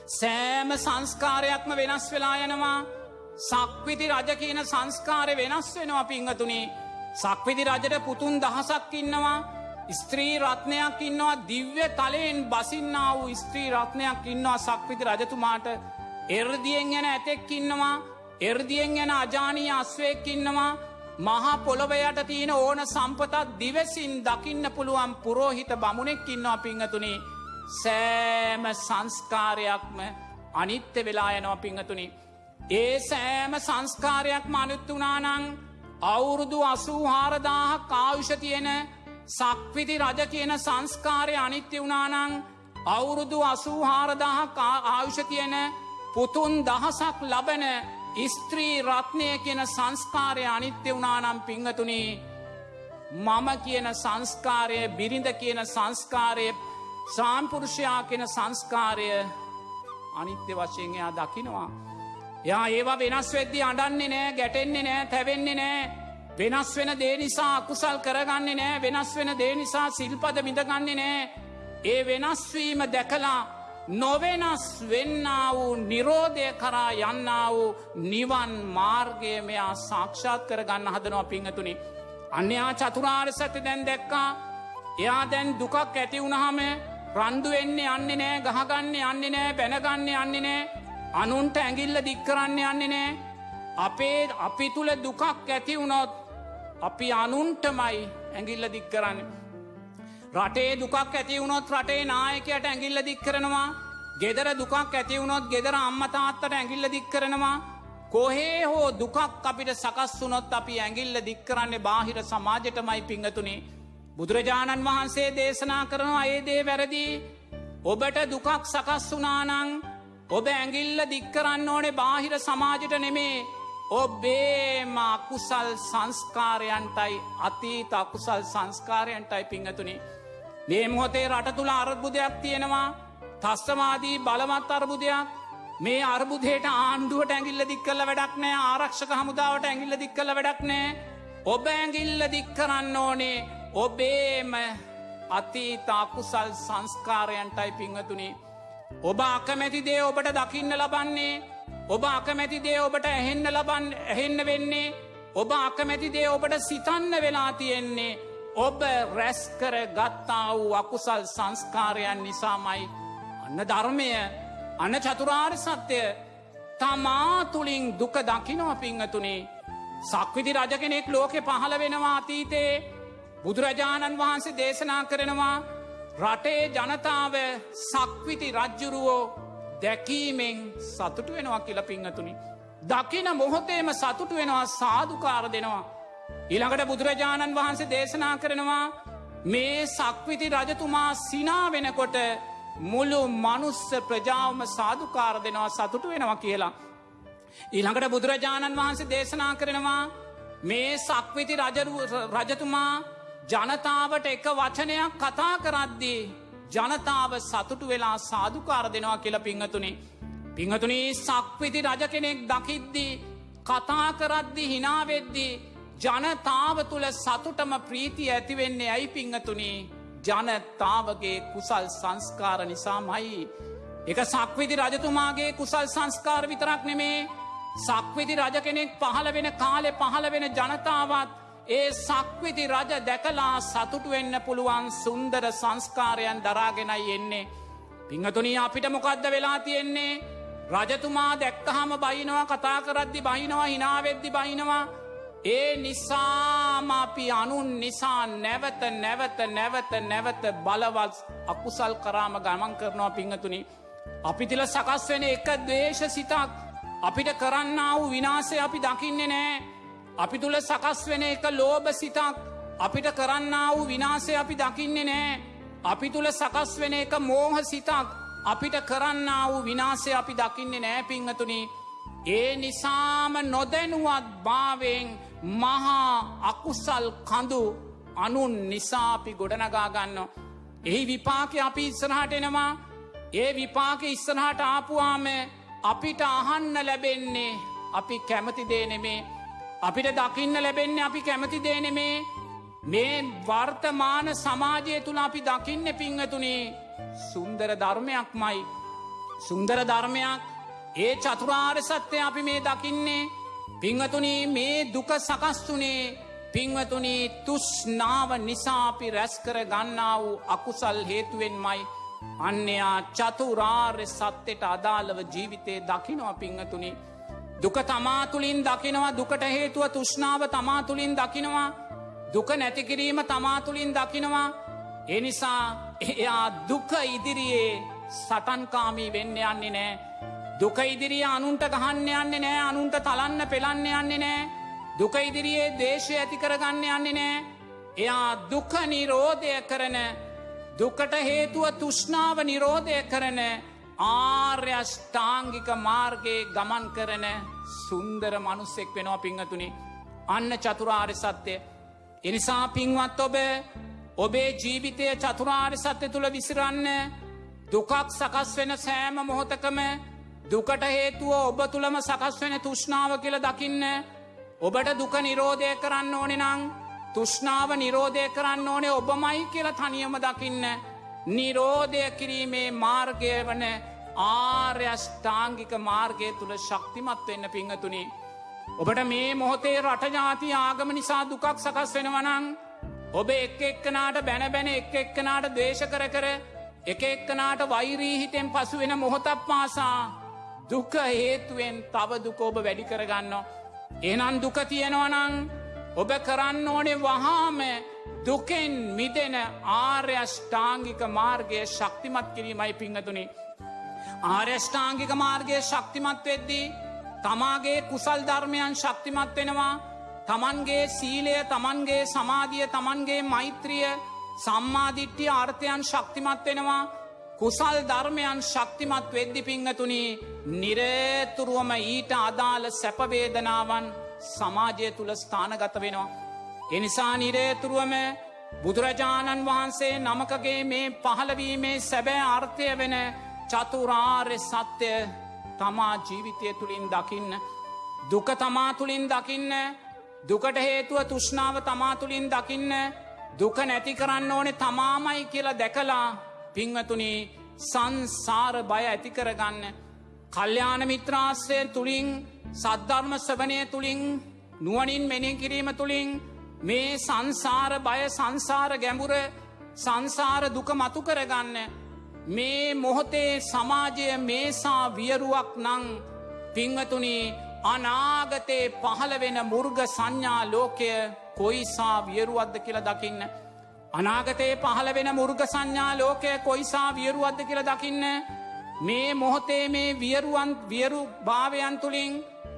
S2: සෑම සංස්කාරයක්ම වෙනස් වෙලා යනවා. සක්විති රජ කියන සංස්කාරය වෙනස් වෙනවා පිංහතුනේ සක්විති රජට පුතුන් දහසක් ඉන්නවා. ස්ත්‍රී රත්නයක් ඉන්නවා. දිව්‍ය තලයෙන් බසින්නා වූ ස්ත්‍රී රත්නයක් ඉන්නවා සක්විති රජතුමාට. එරදියෙන් ගැන ඇතෙක් ඉන්නවා. එරදියෙන් ගැන අජානී අස්වයෙක් ඉන්නවා. මහා පොළොවයට තියෙන ඕන සම්පතත් දිවසින් දකින්න පුළුවන් පුරෝහිත බමුණෙක් ඉන්නවා පිංහතුනේ සෑම සංස්කාරයක්ම අනිත්‍ය වෙලා යනවා පිංහතුනි. ඒ සෑම සංස්කාරයක්ම අනුත්තුනානං අවුරුදු අසූ හාරදාහ කාවිෂ තියෙන සක්විති රජ කියන සංස්කාරය අනිත්‍ය වුණානං අවුරුදු අසූ හාරදාහ ආයුෂ තියෙන පුතුන් දහසක් ලබන ස්ත්‍රී රත්නය කියන සංස්කාරය අනිත්‍ය වුණානම් පිංහතුනී මම කියන සංස්කාරය බිරිඳ කියන සංස්කාරය සාම්පුරුෂයා කෙන සංස්කාරය අනිත්‍ය වශයෙන් එයා දකිනවා. යා ඒවා වෙනස් වෙද්දි අඩන්නේ නෑ ගැටෙන්නේ නෑ තැවෙන්නේ නෑ වෙනස් වෙන දේ නිසා අකුසල් කරගන්නේ නෑ වෙනස් වෙන දේ නිසා සිල්පද මිඳගන්නේ නෑ ඒ වෙනස්වීම දැකලා නොවෙනස් වෙන්න වූ නිරෝධය කරා යන්න වූ නිවන් මාර්ගය මෙයා සාක්ෂාත් කර ගන්න හදනවා පිංහතුනි. අන්‍යයා චතුරාර් සැති දැන් දැක්කා එයා දැන් දුකක් ඇති වුණහම රන්දු වෙන්නේ යන්නේ නෑ ගහගන්න යන්නේ නෑ බැනගන්න යන්නේ නෑ අනුන්ට ඇගිල්ල දික්කරන්න යන්නේ නෑ අපේ අපි තුළ දුකක් ඇති වුණොත් අපි අනුන්ටමයි ඇගිල්ල දික් කරන්න. රටේ දුකක් ඇති වුණොත් රටේ නායකයට ඇගිල්ල දික් කරනවා. ගෙදර දුකක් ඇති වුණොත් ගෙදර අම්මතාත්තට ඇගිල්ල දික් කරනවා. කොහේ හෝ දුකක් අපිට සකස් වුනොත් අපි ඇගිල්ල දික් කරන්නේ බාහිර සමාජයටමයි පිංහතුනේ බුදුරජාණන් වහන්සේ දේශනා කරනවා ඒදේ වැරදි. ඔබට දුකක් සකස් වනානං ඔබ ඇගිල්ල දික්කරන්න ඕනේ බාහිර සමාජට නෙමේ. ඔබේම අකුසල් සංස්කාරයන්ටයි අතීත අකුසල් සංස්කාරයන්ටයි පිංහතුනි. මේ මොහොතේ රට තුළ අර්බුදයක් තියෙනවා. තස්්‍රමාදී බලමත් අර්බුදයක්. මේ අර්බුදයට ආණ්ඩුවට ඇගිල්ල දික්කල වැඩක් නෑ. ආරක්ෂක හමුදාවට ඇගිල්ල දික්කල වැඩක් නෑ. ඔබ ඇගිල්ල දික්කරන්න ඕනේ. ඔබේම අතීත අකුසල් සංස්කාරයන්ටයි පිංහතුනි. ඔබ අකමැති දේ ඔබට දකින්න ලබන්නේ. ඔබ අකමැති දේ ඔබට ඇහෙන්න ලබන් ඇහෙන්න වෙන්නේ. ඔබ අකමැති දේ ඔබට සිතන්න වෙලා තියෙන්නේ. ඔබ රැස්කර ගත්තා වූ අකුසල් සංස්කාරයන් නිසාමයි අන්න ධර්මය අන්න චතුරාර් සත්‍යය තමා තුළින් දුක දකිනව පිංහතුනේ සක්විති රජ කෙනෙක් ලෝකෙ පහළ වෙනවා අතීතේ බුදුරජාණන් වහන්සේ දේශනා කරනවා රටේ ජනතාව සක්විති රජ්ජුරුවෝ දැකීමෙන් සතුටු වෙනවා කියල පිංහතුනි. දකින මොහොතේම සතුටු වෙනවා සාධකාර දෙනවා. ඉළඟට බුදුරජාණන් වහන්සේ දේශනා කරනවා මේ සක්විති රජතුමා සිනා වෙනකොට මුළු මනුස්ස ප්‍රජාවම සාධකාර දෙනවා සතුටු වෙනවා කියලා. ඊළඟට බුදුරජාණන් වහන්සේ දේශනා කරනවා මේ සක්විති රජතුමා ජනතාවට එක වචනයක් කතා කරද්දී ජනතාව සතුටු වෙලා සාධකාර දෙනවා කියල පිංහතුනි. පිංහතුනී සක්විති රජ කෙනෙක් දකිද්දී කතා කරද්දි හිනාවෙද්දී ජනතාව තුළ සතුටම ප්‍රීතිය ඇතිවෙන්නේ ඇයි පිංහතුනී ජනතාවගේ කුසල් සංස්කාර නිසාමයි. එක සක්විති රජතුමාගේ කුසල් සංස්කාර විතරක් නෙමේ සක්විති රජ කෙනෙක් පහළ වෙන කාලෙ පහළ වෙන ජනතාවත් ඒ සක්විති රජ දැකලා සතුටු වෙන්න පුළුවන් සුන්දර සංස්කාරයන් දරාගෙනයි එන්නේ. පිංහතුනී අපිට මොකක්ද වෙලා තියෙන්නේ රජතුමා දැක්කහම බයිනවා කතා කරද්දි බහිනවා හිනාවෙද්දි බහිනවා ඒ නිසාම අපි අනුන් නිසා නැවත නැවත නැවත නැවත බලවත් අකුසල් කරාම ගමන් කරනවා පිංහතුනි. අපි තිල සකස් වෙන එක දේශ සිතක් අපිට කරන්න වූ විනාසය අපි දකින්නේ නෑ අපි තුළ සකස් වෙන එක ලෝභ සිතක් අපිට කරන්න වූ විනාසය අපි දකින්නේ නෑ. අපි තුළ සකස් වෙන එක මෝහ සිතක් අපිට කරන්න වූ විනාසය අපි දකින්නේ නෑ පිංහතුනි. ඒ නිසාම නොදැනුවත් භාවෙන් මහා අකුසල් කඳු අනුන් නිසාපි ගොඩනගාගන්න. එහි විපාක අපි ඉස්සරහට එනවා. ඒ විපාක ඉස්සරහට ආපුවාම අපිට අහන්න ලැබෙන්නේ අපි කැමති දේ නෙමේ. අපිට දකින්න ලැබෙන්නේ අපි කැමති දේනෙමේ මේ වර්තමාන සමාජය තුළ අපි දකින්න පිංහතුනේ සුන්දර ධර්මයක් මයි සුන්දර ධර්මයක්. ඒ චතුරාර් සත්‍යය අපි මේ දකින්නේ. පිංහතුනී මේ දුක සකස්තුනේ පිංවතුනී තුෂ්නාව නිසාපි රැස්කර ගන්නා වූ අකුසල් හේතුවෙන් මයි අන්‍යයා චතුරාර්ය සත්‍යයට අදාළව ජීවිතය දකිනවා පිංහතුනි දුක තමා තුළින් දකිනවා දුකට හේතුව තුෂ්නාව තමා තුළින් දකිනවා දුක නැතිකිරීම තමා තුළින් දකිනවා. එනිසා එයා දුක ඉදිරියේ සටන්කාමී වෙන්න යන්නේ නෑ. දුක ඉදිරිය අනුන්ට ගහන්න යන්නේ නෑ අනුන්ට තලන්න පෙළන්න යන්නේ නෑ. දුක ඉදිරියේ දේශය ඇති කරගන්න යන්නේ නෑ. එයා දුක නිරෝධය කරන දුකට හේතුව තුෂ්නාව නිරෝධය කරන ආර්යෂ්ඨාංගික මාර්ගයේ ගමන් කරන සුන්දර මනුස්සෙක් වෙනවා පිංහතුනි අන්න චතුරාර් සත්‍යය එනිසා පින්වත් ඔබ ඔබේ ජීවිතය චතුරාර් සත්‍ය තුළ විසිරන්න දුකක් සකස් වෙන සෑම මොහොතකම දුකට හේතුව ඔබ තුළම සකස් වෙන තුෂ්නාව කියල දකින්න ඔබට දුක නිරෝධය කරන්න ඕනෙ නං තුෂ්නාව නිරෝධය කරන්න ඕනේ ඔබමයි කියල තනියම දකින්න නිරෝධය කිරීමේ මාර්ගය වන ආර්යෂ්ඨාංගික මාර්ගය තුළ ශක්තිමත් වෙන්න පිංහතුනි. ඔබට මේ මොහොතේ රටජාති ආගම නිසා දුකක් සකස් වෙනවනං ඔබ එක් එක්කනාට බැන බැන එක් එක්කනාට දේශ කර කර එක එක්කනාට වෛරීහිතෙන් පසු වෙන මොහොතක් පාසා දුක හේතුවෙන් තව දුක ඔබ වැඩි කරගන්න. එනන් දුක තියෙනවනං ඔබ කරන්න ඕනේ වහාම දුකෙන් මිදෙන ආර්යෂ්ඨාංගික මාර්ගය ශක්තිමත් කිරීමයි පිංහතුනි. ආර්යෂ්ඨාංගික මාර්ගය ශක්තිමත් වෙද්දී තමාගේ කුසල් ධර්මයන් ශක්තිමත් වෙනවා තමන්ගේ සීලය තමන්ගේ සමාධිය තමන්ගේ මෛත්‍රිය සම්මාධිට්්‍යිය ආර්ථයන් ශක්තිමත් වෙනවා කුසල් ධර්මයන් ශක්තිමත් වෙද්දි පිංහතුනි නිරේතුරුවම ඊට අදාළ සැපවේදනාවන් සමාජය තුළ ස්ථානගත වෙනවා. එනිසා නිරේතුරුවම බුදුරජාණන් වහන්සේ නමකගේ මේ පහළවීමේ සැබෑ අර්ථය වෙන චතුරාර්ය සත්‍යය තමා ජීවිතය තුළින් දකින්න. දුක තමා තුළින් දකින්න දුකට හේතුව තුෂ්නාව තමා තුළින් දකින්න දුක නැති කරන්න ඕනෙ තමාමයි කියලා දැකලා පිංවතුනි සංසාර බය ඇති කරගන්න. කල්්‍යාන මිත්‍රාශ්‍රය තුළින් සද්ධර්ම සවනය තුළින් නුවනින් මෙනෙ කිරීම තුළින් මේ සංසාර බය සංසාර ගැඹුර සංසාර දුක මතු කරගන්න. මේ මොහොතේ සමාජය මේසා වියරුවක් නං පිංවතුනි අනාගතේ පහළ වෙන මුර්ග සංඥා ලෝකය කොයිසා වියරුවද්ද කියලා දකින්න. අනාගතේ පහළ වෙන මුර්ග සංඥා ලෝකය කොයිසා වියරුවද්ද කියලා දකින්න. මේ මොහොතේ මේ වියරුවන් වියරු භාවයන් තුළින්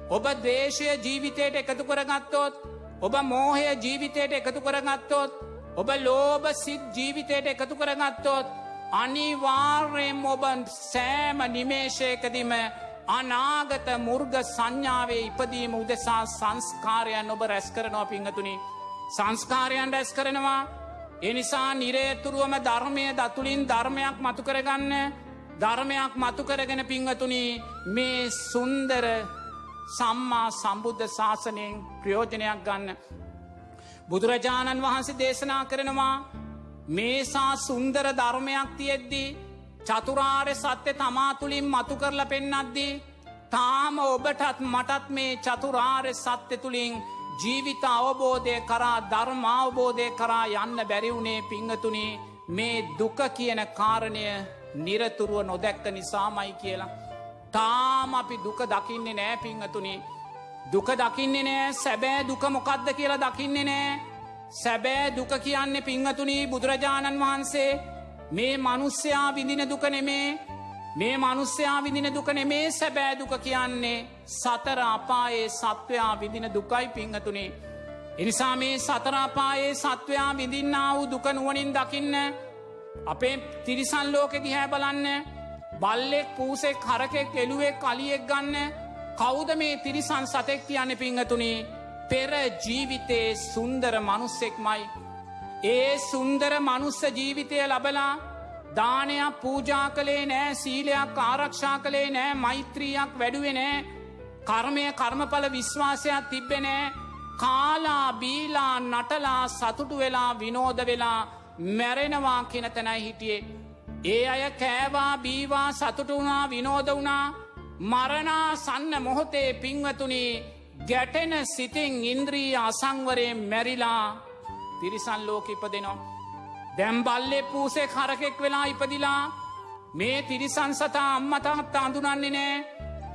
S2: ඔබ දේශය ජීවිතයට එකතු කරගත්තොත් ඔබ මෝහය ජීවිතයට එකතු කරගත්තොත් ඔබ ලෝබ සිත් ජීවිතයට එකතු කරගත්තොත් අනිවාර්යෙන් ඔබ සෑම නිමේශයකදිම අනාගත මුර්ග සංඥාවේ ඉපදීම උදෙසා සංස්කාරයන් ඔබ රැස් කරනවා පිංහතුනි සංස්කාරයන් රැස් කරනවා එනිසා නිරේතුරුවම ධර්මය දතුළින් ධර්මයක් මතු කරගන්න ධර්මයක් මතු කරගෙන පිංහතුනි මේ සුන්දර සම්මා සම්බුද්ධ ශාසනයෙන් ප්‍රයෝජනයක් ගන්න. බුදුරජාණන් වහන්සේ දේශනා කරනවා මේසා සුන්දර ධර්මයක් තියෙද්දී චතුරාර්ය සත්‍ය තමා තුළින් මතු කරලා පෙන්නද්දී තාම ඔබටත් මටත් මේ චතුරාර්ය සත්‍ය තුළින් ජීවිත අවබෝධය කරා ධර්මාවබෝධය කරා යන්න බැරිවුණේ පිංහතුනි මේ දුක කියන කාරණය නිරතුරුව නොදැක්ක නිසාමයි කියලා. තාම අපි දුක දකින්නේ නෑ පිංහතුනි. දුක දකින්නේ නෑ සැබෑ දුක මොකක්ද කියලා දකින්නේ නෑ. සැබෑ දුක කියන්නේ පිංහතුනී බුදුරජාණන් වහන්සේ මේ මනුස්්‍යයා විඳින දුක නෙමේ මේ මනුස්්‍යයා විදින දුක නෙමේ සැබෑ දුක කියන්නේ. සතර අපායේ සත්වයා විදින දුකයි පිංහතුනේ. එනිසා මේ සතරාපායේ සත්වයා විඳින්න වූ දුක නුවනින් දකින්න අපේ තිරිසන් ලෝකෙ දිහැ බලන්න බල්ලෙක් පූසෙක් හරකෙක් එළුවෙක් කලියෙක් ගන්න කෞද මේ තිරිසන් සතෙක් කියන්න පිංහතුනේ? පෙර ජීවිතයේ සුන්දර මනුස්සෙක්මයි. ඒ සුන්දර මනුස්ස ජීවිතය ලබලා දානයක් පූජා කළේ නෑ සීලයක් ආරක්ෂා කළේ නෑ මෛත්‍රියක් වැඩුවෙනෑ කර්මය කර්මඵල විශ්වාසයක් තිබ්බෙනෑ කාලා බීලා නටලා සතුටු වෙලා විනෝද වෙලා මැරෙනවා කෙන තැනයි හිටියේ. ඒ අය කෑවා බීවා සතුටු වුණා විනෝද වුණා. මරණා සන්න මොහොතේ පින්වතුනි ගැටෙන සිතින් ඉන්ද්‍රී අසංවරයෙන් මැරිලා තිරිසන් ලෝක ඉපදෙනවා. දැම්බල්ලෙ පූසේ කරකෙක් වෙලා ඉපදිලා මේ තිරිසන් සතා අම්මතහත් අඳුනන්නේ නෑ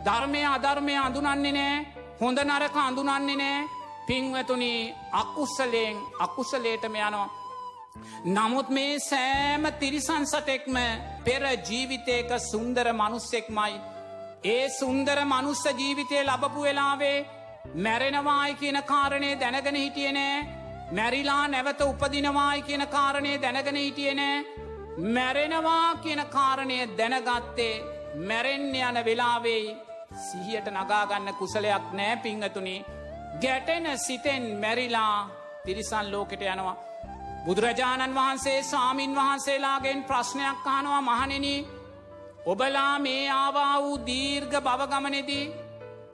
S2: ධර්මය අධර්මය අඳුනන්නේ නෑ හොඳ නරක අඳුනන්නේ නෑ පින්වතුනි අකුස්සලයෙන් අකුසලේටම යනවා. නමුත් මේ සෑම තිරිසන් සතෙක්ම පෙර ජීවිතයක සුන්දර මනුස්සෙක්මයි. ඒ සුන්දර මනුස්ස ජීවිතය ලබපු වෙලාවේ මැරෙනවායි කියන කාරණය දැනගෙන හිටියනෑ මැරිලා නැවත උපදිනවායි කියන කාරණය දැනගෙන හිටියනෑ මැරෙනවා කියන කාරණය දැනගත්තේ මැරෙන්න යන වෙලාවෙයි සිහියට නගාගන්න කුසලයක් නෑ පිංහතුනි ගැටෙන සිතෙන් මැරිලා තිරිසන් ලෝකෙට යනවා. බුදුරජාණන් වහන්සේ සාමීන් වහන්සේලාගෙන් ප්‍රශ්නයක් කානවා මහනෙන ඔබලා මේ ආවා වූ දීර්ඝ බවගමනෙදී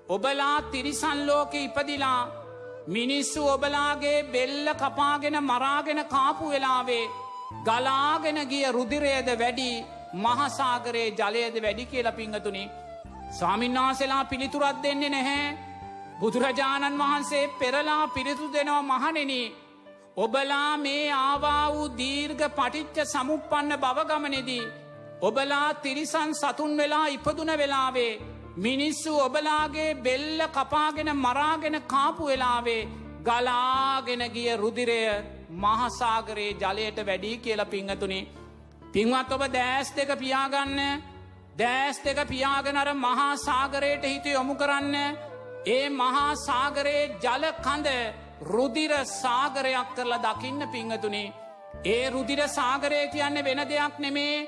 S2: ඔබලා තිරිසන් ලෝකෙ ඉපදිලා මිනිස්සු ඔබලාගේ බෙල්ල කපාගෙන මරාගෙන කාපු වෙලාවේ ගලාගෙන ගිය රුදිරයද වැඩි මහසාගරයේ ජලයද වැඩි කියල පිංහතුනි. ස්වාමින්නාසෙලා පිළිතුරත් දෙන්නේ නැහැ. බුදුරජාණන් වහන්සේ පෙරලා පිරිතු දෙනවා මහනෙන. ඔබලා මේ ආවා වූ දීර්ඝ පටිච්ච සමුපපන්න බවගමනෙදී. ඔබලා තිරිසන් සතුන් වෙලා ඉපදුන වෙලාවේ. මිනිස්සු ඔබලාගේ බෙල්ල කපාගෙන මරාගෙන කාපු වෙලාවේ ගලාගෙන ගිය රුදිරය මහසාගරයේ ජලයට වැඩී කියල පිංහතුනි. පින්වත් ඔබ දෑස් දෙක පියාගන්න දෑස් දෙක පියාගෙනර මහා සාගරයට හිත යොමු කරන්න ඒ මහා සාගරයේ ජල කඳ රුදිර සාගරයක් කරලා දකින්න පිංහතුනි. ඒ රුදිර සාගරය කියන්න වෙන දෙයක් නෙමේ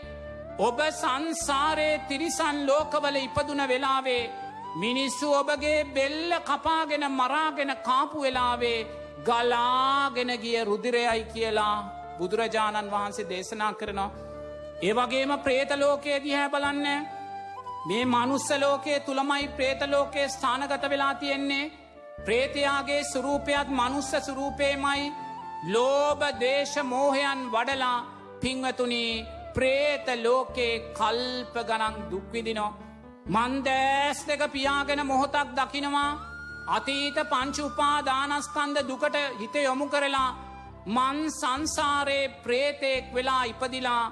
S2: ඔබ සංසාරයේ තිරිසන් ලෝකවල ඉපදුන වෙලාවේ මිනිස්සු ඔබගේ බෙල්ල කපාගෙන මරාගෙන කාපු වෙලාවේ ගලාගෙන ගිය රුදිරයයි කියලා බුදුරජාණන් වහන්සේ දේශනා කරනවා. ඒවගේම ප්‍රේතලෝකයේ දිහැ බලන්න. මේ මනුස්සලෝකයේ තුළමයි ප්‍රේතලෝකයේ ස්ථානගත වෙලා තියෙන්නේ. ප්‍රේතයාගේ සුරූපයත් මනුස්ස සුරූපයමයි ලෝබ දේශ මෝහයන් වඩලා පිංවතුනී ප්‍රේත ලෝකේ කල්ප ගනන් දුක්විදිනෝ. මන්දෑස් දෙක පියාගෙන මොහොතක් දකිනවා අතීත පංචුපා දානස්කන්ද දුකට හිත යොමු කරලා මන් සංසාරයේ ප්‍රේතෙක් වෙලා ඉපදිලා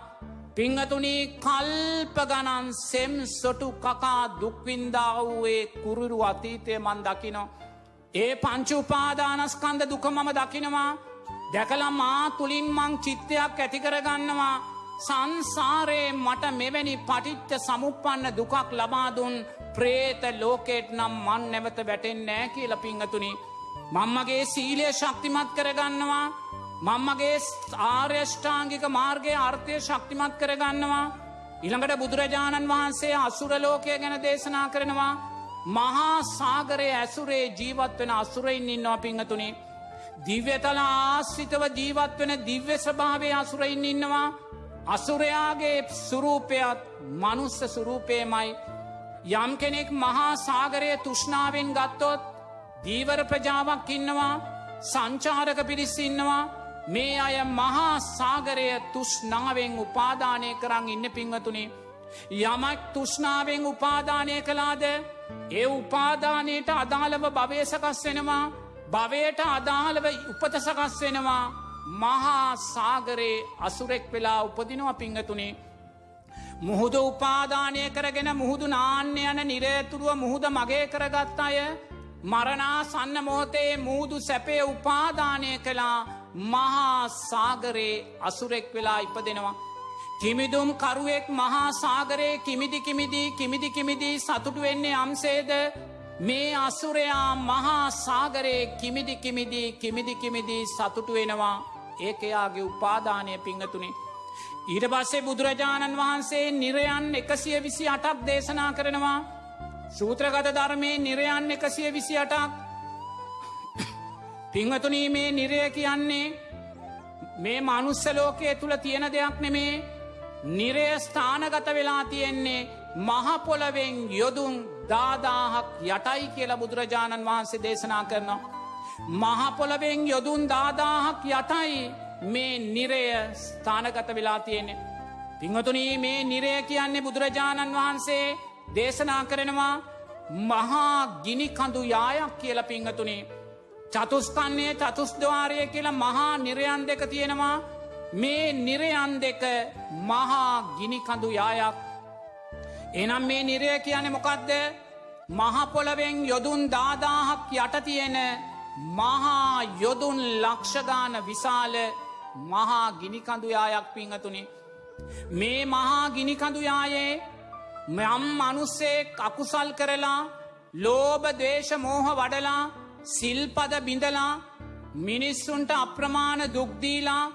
S2: පිංහතුනී කල්ප ගණන් සෙම් සොටු කකා දුක්වින්දාවයේ කුරුරු අතීතය මන් දකිනෝ. ඒ පංචුපාදානස්කන්ද දුක මම දකිනවා දැකලා මා තුළින් මං චිත්තයක් ඇතිකරගන්නවා සංසාරයේ මට මෙවැනි පටිච්ච සමුපන්න දුකක් ලබාදුන් ප්‍රේත ලෝකෙට නම් මන් නැවත වැටෙන් නෑ කියල පිංහතුනි. මංමගේ සීලය ශක්තිමත් කරගන්නවා මංමගේ ආර්යෂ්ඨාංගික මාර්ගය අර්ථය ශක්තිමත් කරගන්නවා. ඉළඟට බුදුරජාණන් වහන්සේ අසුරලෝකය ගැන දේශනා කරනවා. මහා සාගරය ඇසුරේ ජීවත් වෙන අසුරයින් ඉන්නවා පිංහතුනි. දිව්‍යතල ආශ්‍රිතව ජීවත් වෙන දිව්‍ය ස්භාවය අසුරයින් ඉන්නවා. අසුරයාගේ සුරූපයත් මනුස්ස සුරූපයමයි යම් කෙනෙක් මහා සාගරය තුෂ්නාවෙන් ගත්තොත් දීවර ප්‍රජාවක් ඉන්නවා සංචාරක පිරිස් ඉන්නවා. මේ අය මහා සාගරය තුෂ්නාවෙන් උපාදානය කරන්න ඉන්න පිංවතුනි යමක් තුෂ්නාවෙන් උපාදානය කලාද ඒ උපාදානයට අදාළව භවයසකස් වෙනවා භවයට අදාළව උපතසකස් වෙනවා. මහා සාගරයේ අසුරෙක් වෙලා උපදිනවා පිංහතුනේ මුහුද උපාදානය කරගෙන මුහුදු නාන්‍ය යන නිරේතුරුව මුහුද මගේ කරගත් අය මරණා සන්න මොහොතේ මුූදු සැපේ උපාදානය කළා මහා සාගරයේ අසුරෙක් වෙලා ඉපදෙනවා. කිමිදුම් කරුවෙක් මහා සාගරයේ කිමිදි කිමිදී කිමිදි කිමිදී සතුටු වෙන්නේ අම්සේද? මේ අසුරයා මහා සාගරයේ කිමිදි කිමිදී කිමිදි කිමිදී සතුටු වෙනවා. ඒකයාගේ උපාදානය පිංහතුනේ. ඊට පස්සේ බුදුරජාණන් වහන්සේ නිරයන් එකසිය විසි අටක් දේශනා කරනවා සූත්‍රගත ධර්මය නිරයන් එකසිය විසි අටක් පිංහතුනී මේ නිරය කියන්නේ මේ මනුස්සලෝකය තුළ තියෙන දෙයක් නෙමේ නිරය ස්ථානගත වෙලා තියෙන්නේ මහපොලවෙන් යොදුන් දාදාහක් යටයි කියලා බුදුරජාණන් වහන්සේ දේශනා කරනවා. මහපොලවෙන් යොදුන් දාදාහක් යටයි මේ නිරය ස්ථානගත වෙලා තියෙන්නේ. පිංහතුනී මේ නිරය කියන්නේ බුදුරජාණන් වහන්සේ දේශනා කරනවා මහා ගිනිකඳු යායක් කියල පිංහතුනේ. චතුස්කන්නේ චතුස්දවාරය කියලා මහා නිරයන් දෙක තියෙනවා මේ නිරයන් දෙක මහා ගිනිකඳු යායක්. එනම් මේ නිරය කියන මොකක්ද මහපොලවෙන් යොදුන් දාදාහක් යට තියෙන මහා යොදුන් ලක්ෂගාන විශාල මහා ගිනිකඳුයායක් පිංහතුනි. මේ මහා ගිනිකඳුයායේ යම් අනුස්සෙක් අකුසල් කරලා ලෝබ දේශ මෝහ වඩලා සිල්පද බිඳලා මිනිස්සුන්ට අප්‍රමාණ දුක්දීලා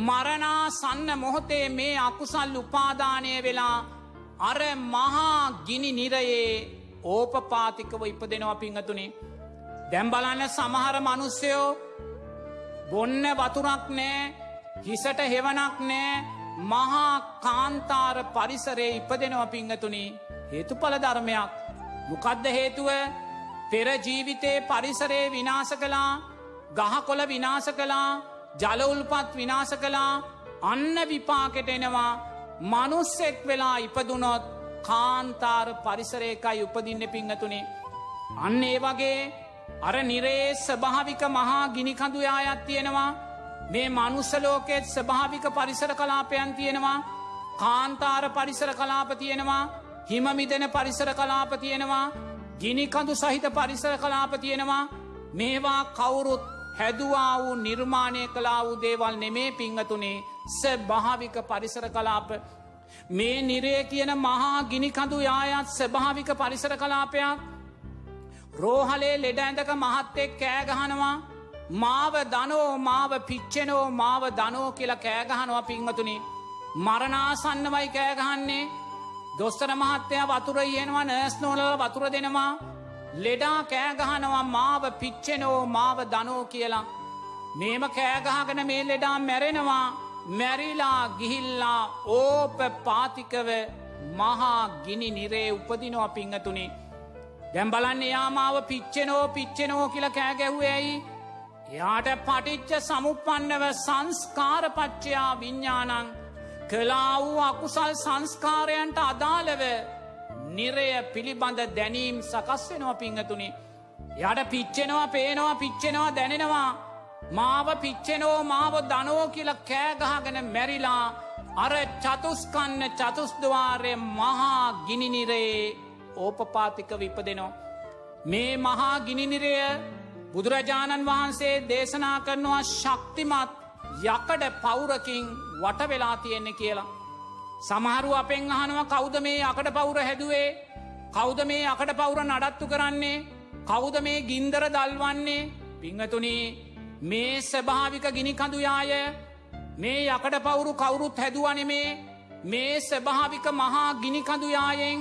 S2: මරණා සන්න මොහොතේ මේ අකුසල් උපාදානය වෙලා අර මහා ගිනි නිරයේ ඕපපාතිකව ඉපදෙනවා පිංහතුනේ දැම්බලන්න සමහර මනුස්සයෝ බොන්න වතුරක් නෑ හිසට හෙවනක් නෑ මහා කාන්තාර පරිසරේ ඉපදෙනව පිංහතුනි හේතු පල ධර්මයක්. මොකදද හේතුව? පෙරජීවිතේ පරිසරේ විනාස කලා ගහකොළ විනාස කලා ජලඋල්පත් විනාස කලා අන්න විපාකෙට එනවා. මනුස්සෙක් වෙලා ඉපදුනොත් කාන්තාර පරිසරයකයි උපදින්න පිංහතුනේ. අන්න ඒ වගේ අර නිරේ ස්භාවික මහා ගිනිකඳුයායත් තියෙනවා. මේ මනුස්සලෝකෙත් ස්භාවික පරිසර කලාපයන් තියෙනවා. කාන්තාර පරිසර කලාප තියෙනවා. හිමමිදෙන පරිසර කලාප තියෙනවා. ගිනිකඳු සහිත පරිසර කලාප තියෙනවා. මේවා කවුරුත් හැදවා වූ නිර්මාණය කලා වූ දේවල් නෙමේ පිංහතුනේ ස භාවික පරිසර කලාප. මේ නිරේ කියන මහා ගිනිකඳු යායත් ස්භාවික පරිසර කලාපයක්. රෝහලේ ලෙඩ ඇඳක මහත්තෙක් කෑගහනවා මාව දනෝ මාව පිච්චෙනෝ මාව දනෝ කියලා කෑගහනවා පිංහතුනි මරණාසන්නවයි කෑගහන්නේ දොස්තර මහත්තය වතුර යනවා නෑස් නෝල වතුර දෙනවා. ලෙඩා කෑගහනවා මාව පිච්චෙනෝ මාව දනෝ කියලා. මේම කෑගහගෙන මේ ලෙඩා මැරෙනවා. මැරිලා ගිහිල්ලා ඕප පාතිකව මහා ගිනි නිරේ උපදිනවා පිංහතුනේ දැම් බලන්න යාමාව පිච්චෙනෝ පිච්චෙනෝ කියල කෑගැහුවඇයි එයාට පටිච්ච සමුපන්නව සංස්කාරපච්චයා විඤ්ඥානං කලා වූ අකුසල් සංස්කාරයන්ට අදාළව නිරය පිළිබඳ දැනීම් සකස් වෙනවා පිංහතුනි. යට පිච්චෙනවා පේනවා පිච්චෙනවා දැනෙනවා. මාව පිච්චෙනෝ මාව දනෝ කියල කෑගහගෙන මැරිලා අර චතුස්කන්න චතුස්දවාරය මහා ගිනිනිරේ ඕපපාතික විපදෙනවා. මේ මහා ගිනිනිරය බුදුරජාණන් වහන්සේ දේශනා කරනවා ශක්තිමත් යකඩ පවුරකින් වට වෙලා තියෙන්නේ කියලා. සමහරු අපෙන් අහනවා කෞද මේ අකට පවුර හැදුවේ කෞද මේ අකට පවුර නඩත්තු කරන්නේ කෞද මේ ගින්දර දල්වන්නේ පිංහතුනී මේ ස්භාවික ගිනිකඳුයාය මේ යකට පවුරු කවුරුත් හැදුවනෙමේ මේ ස්භාවික මහා ගිනිකඳුයායෙන්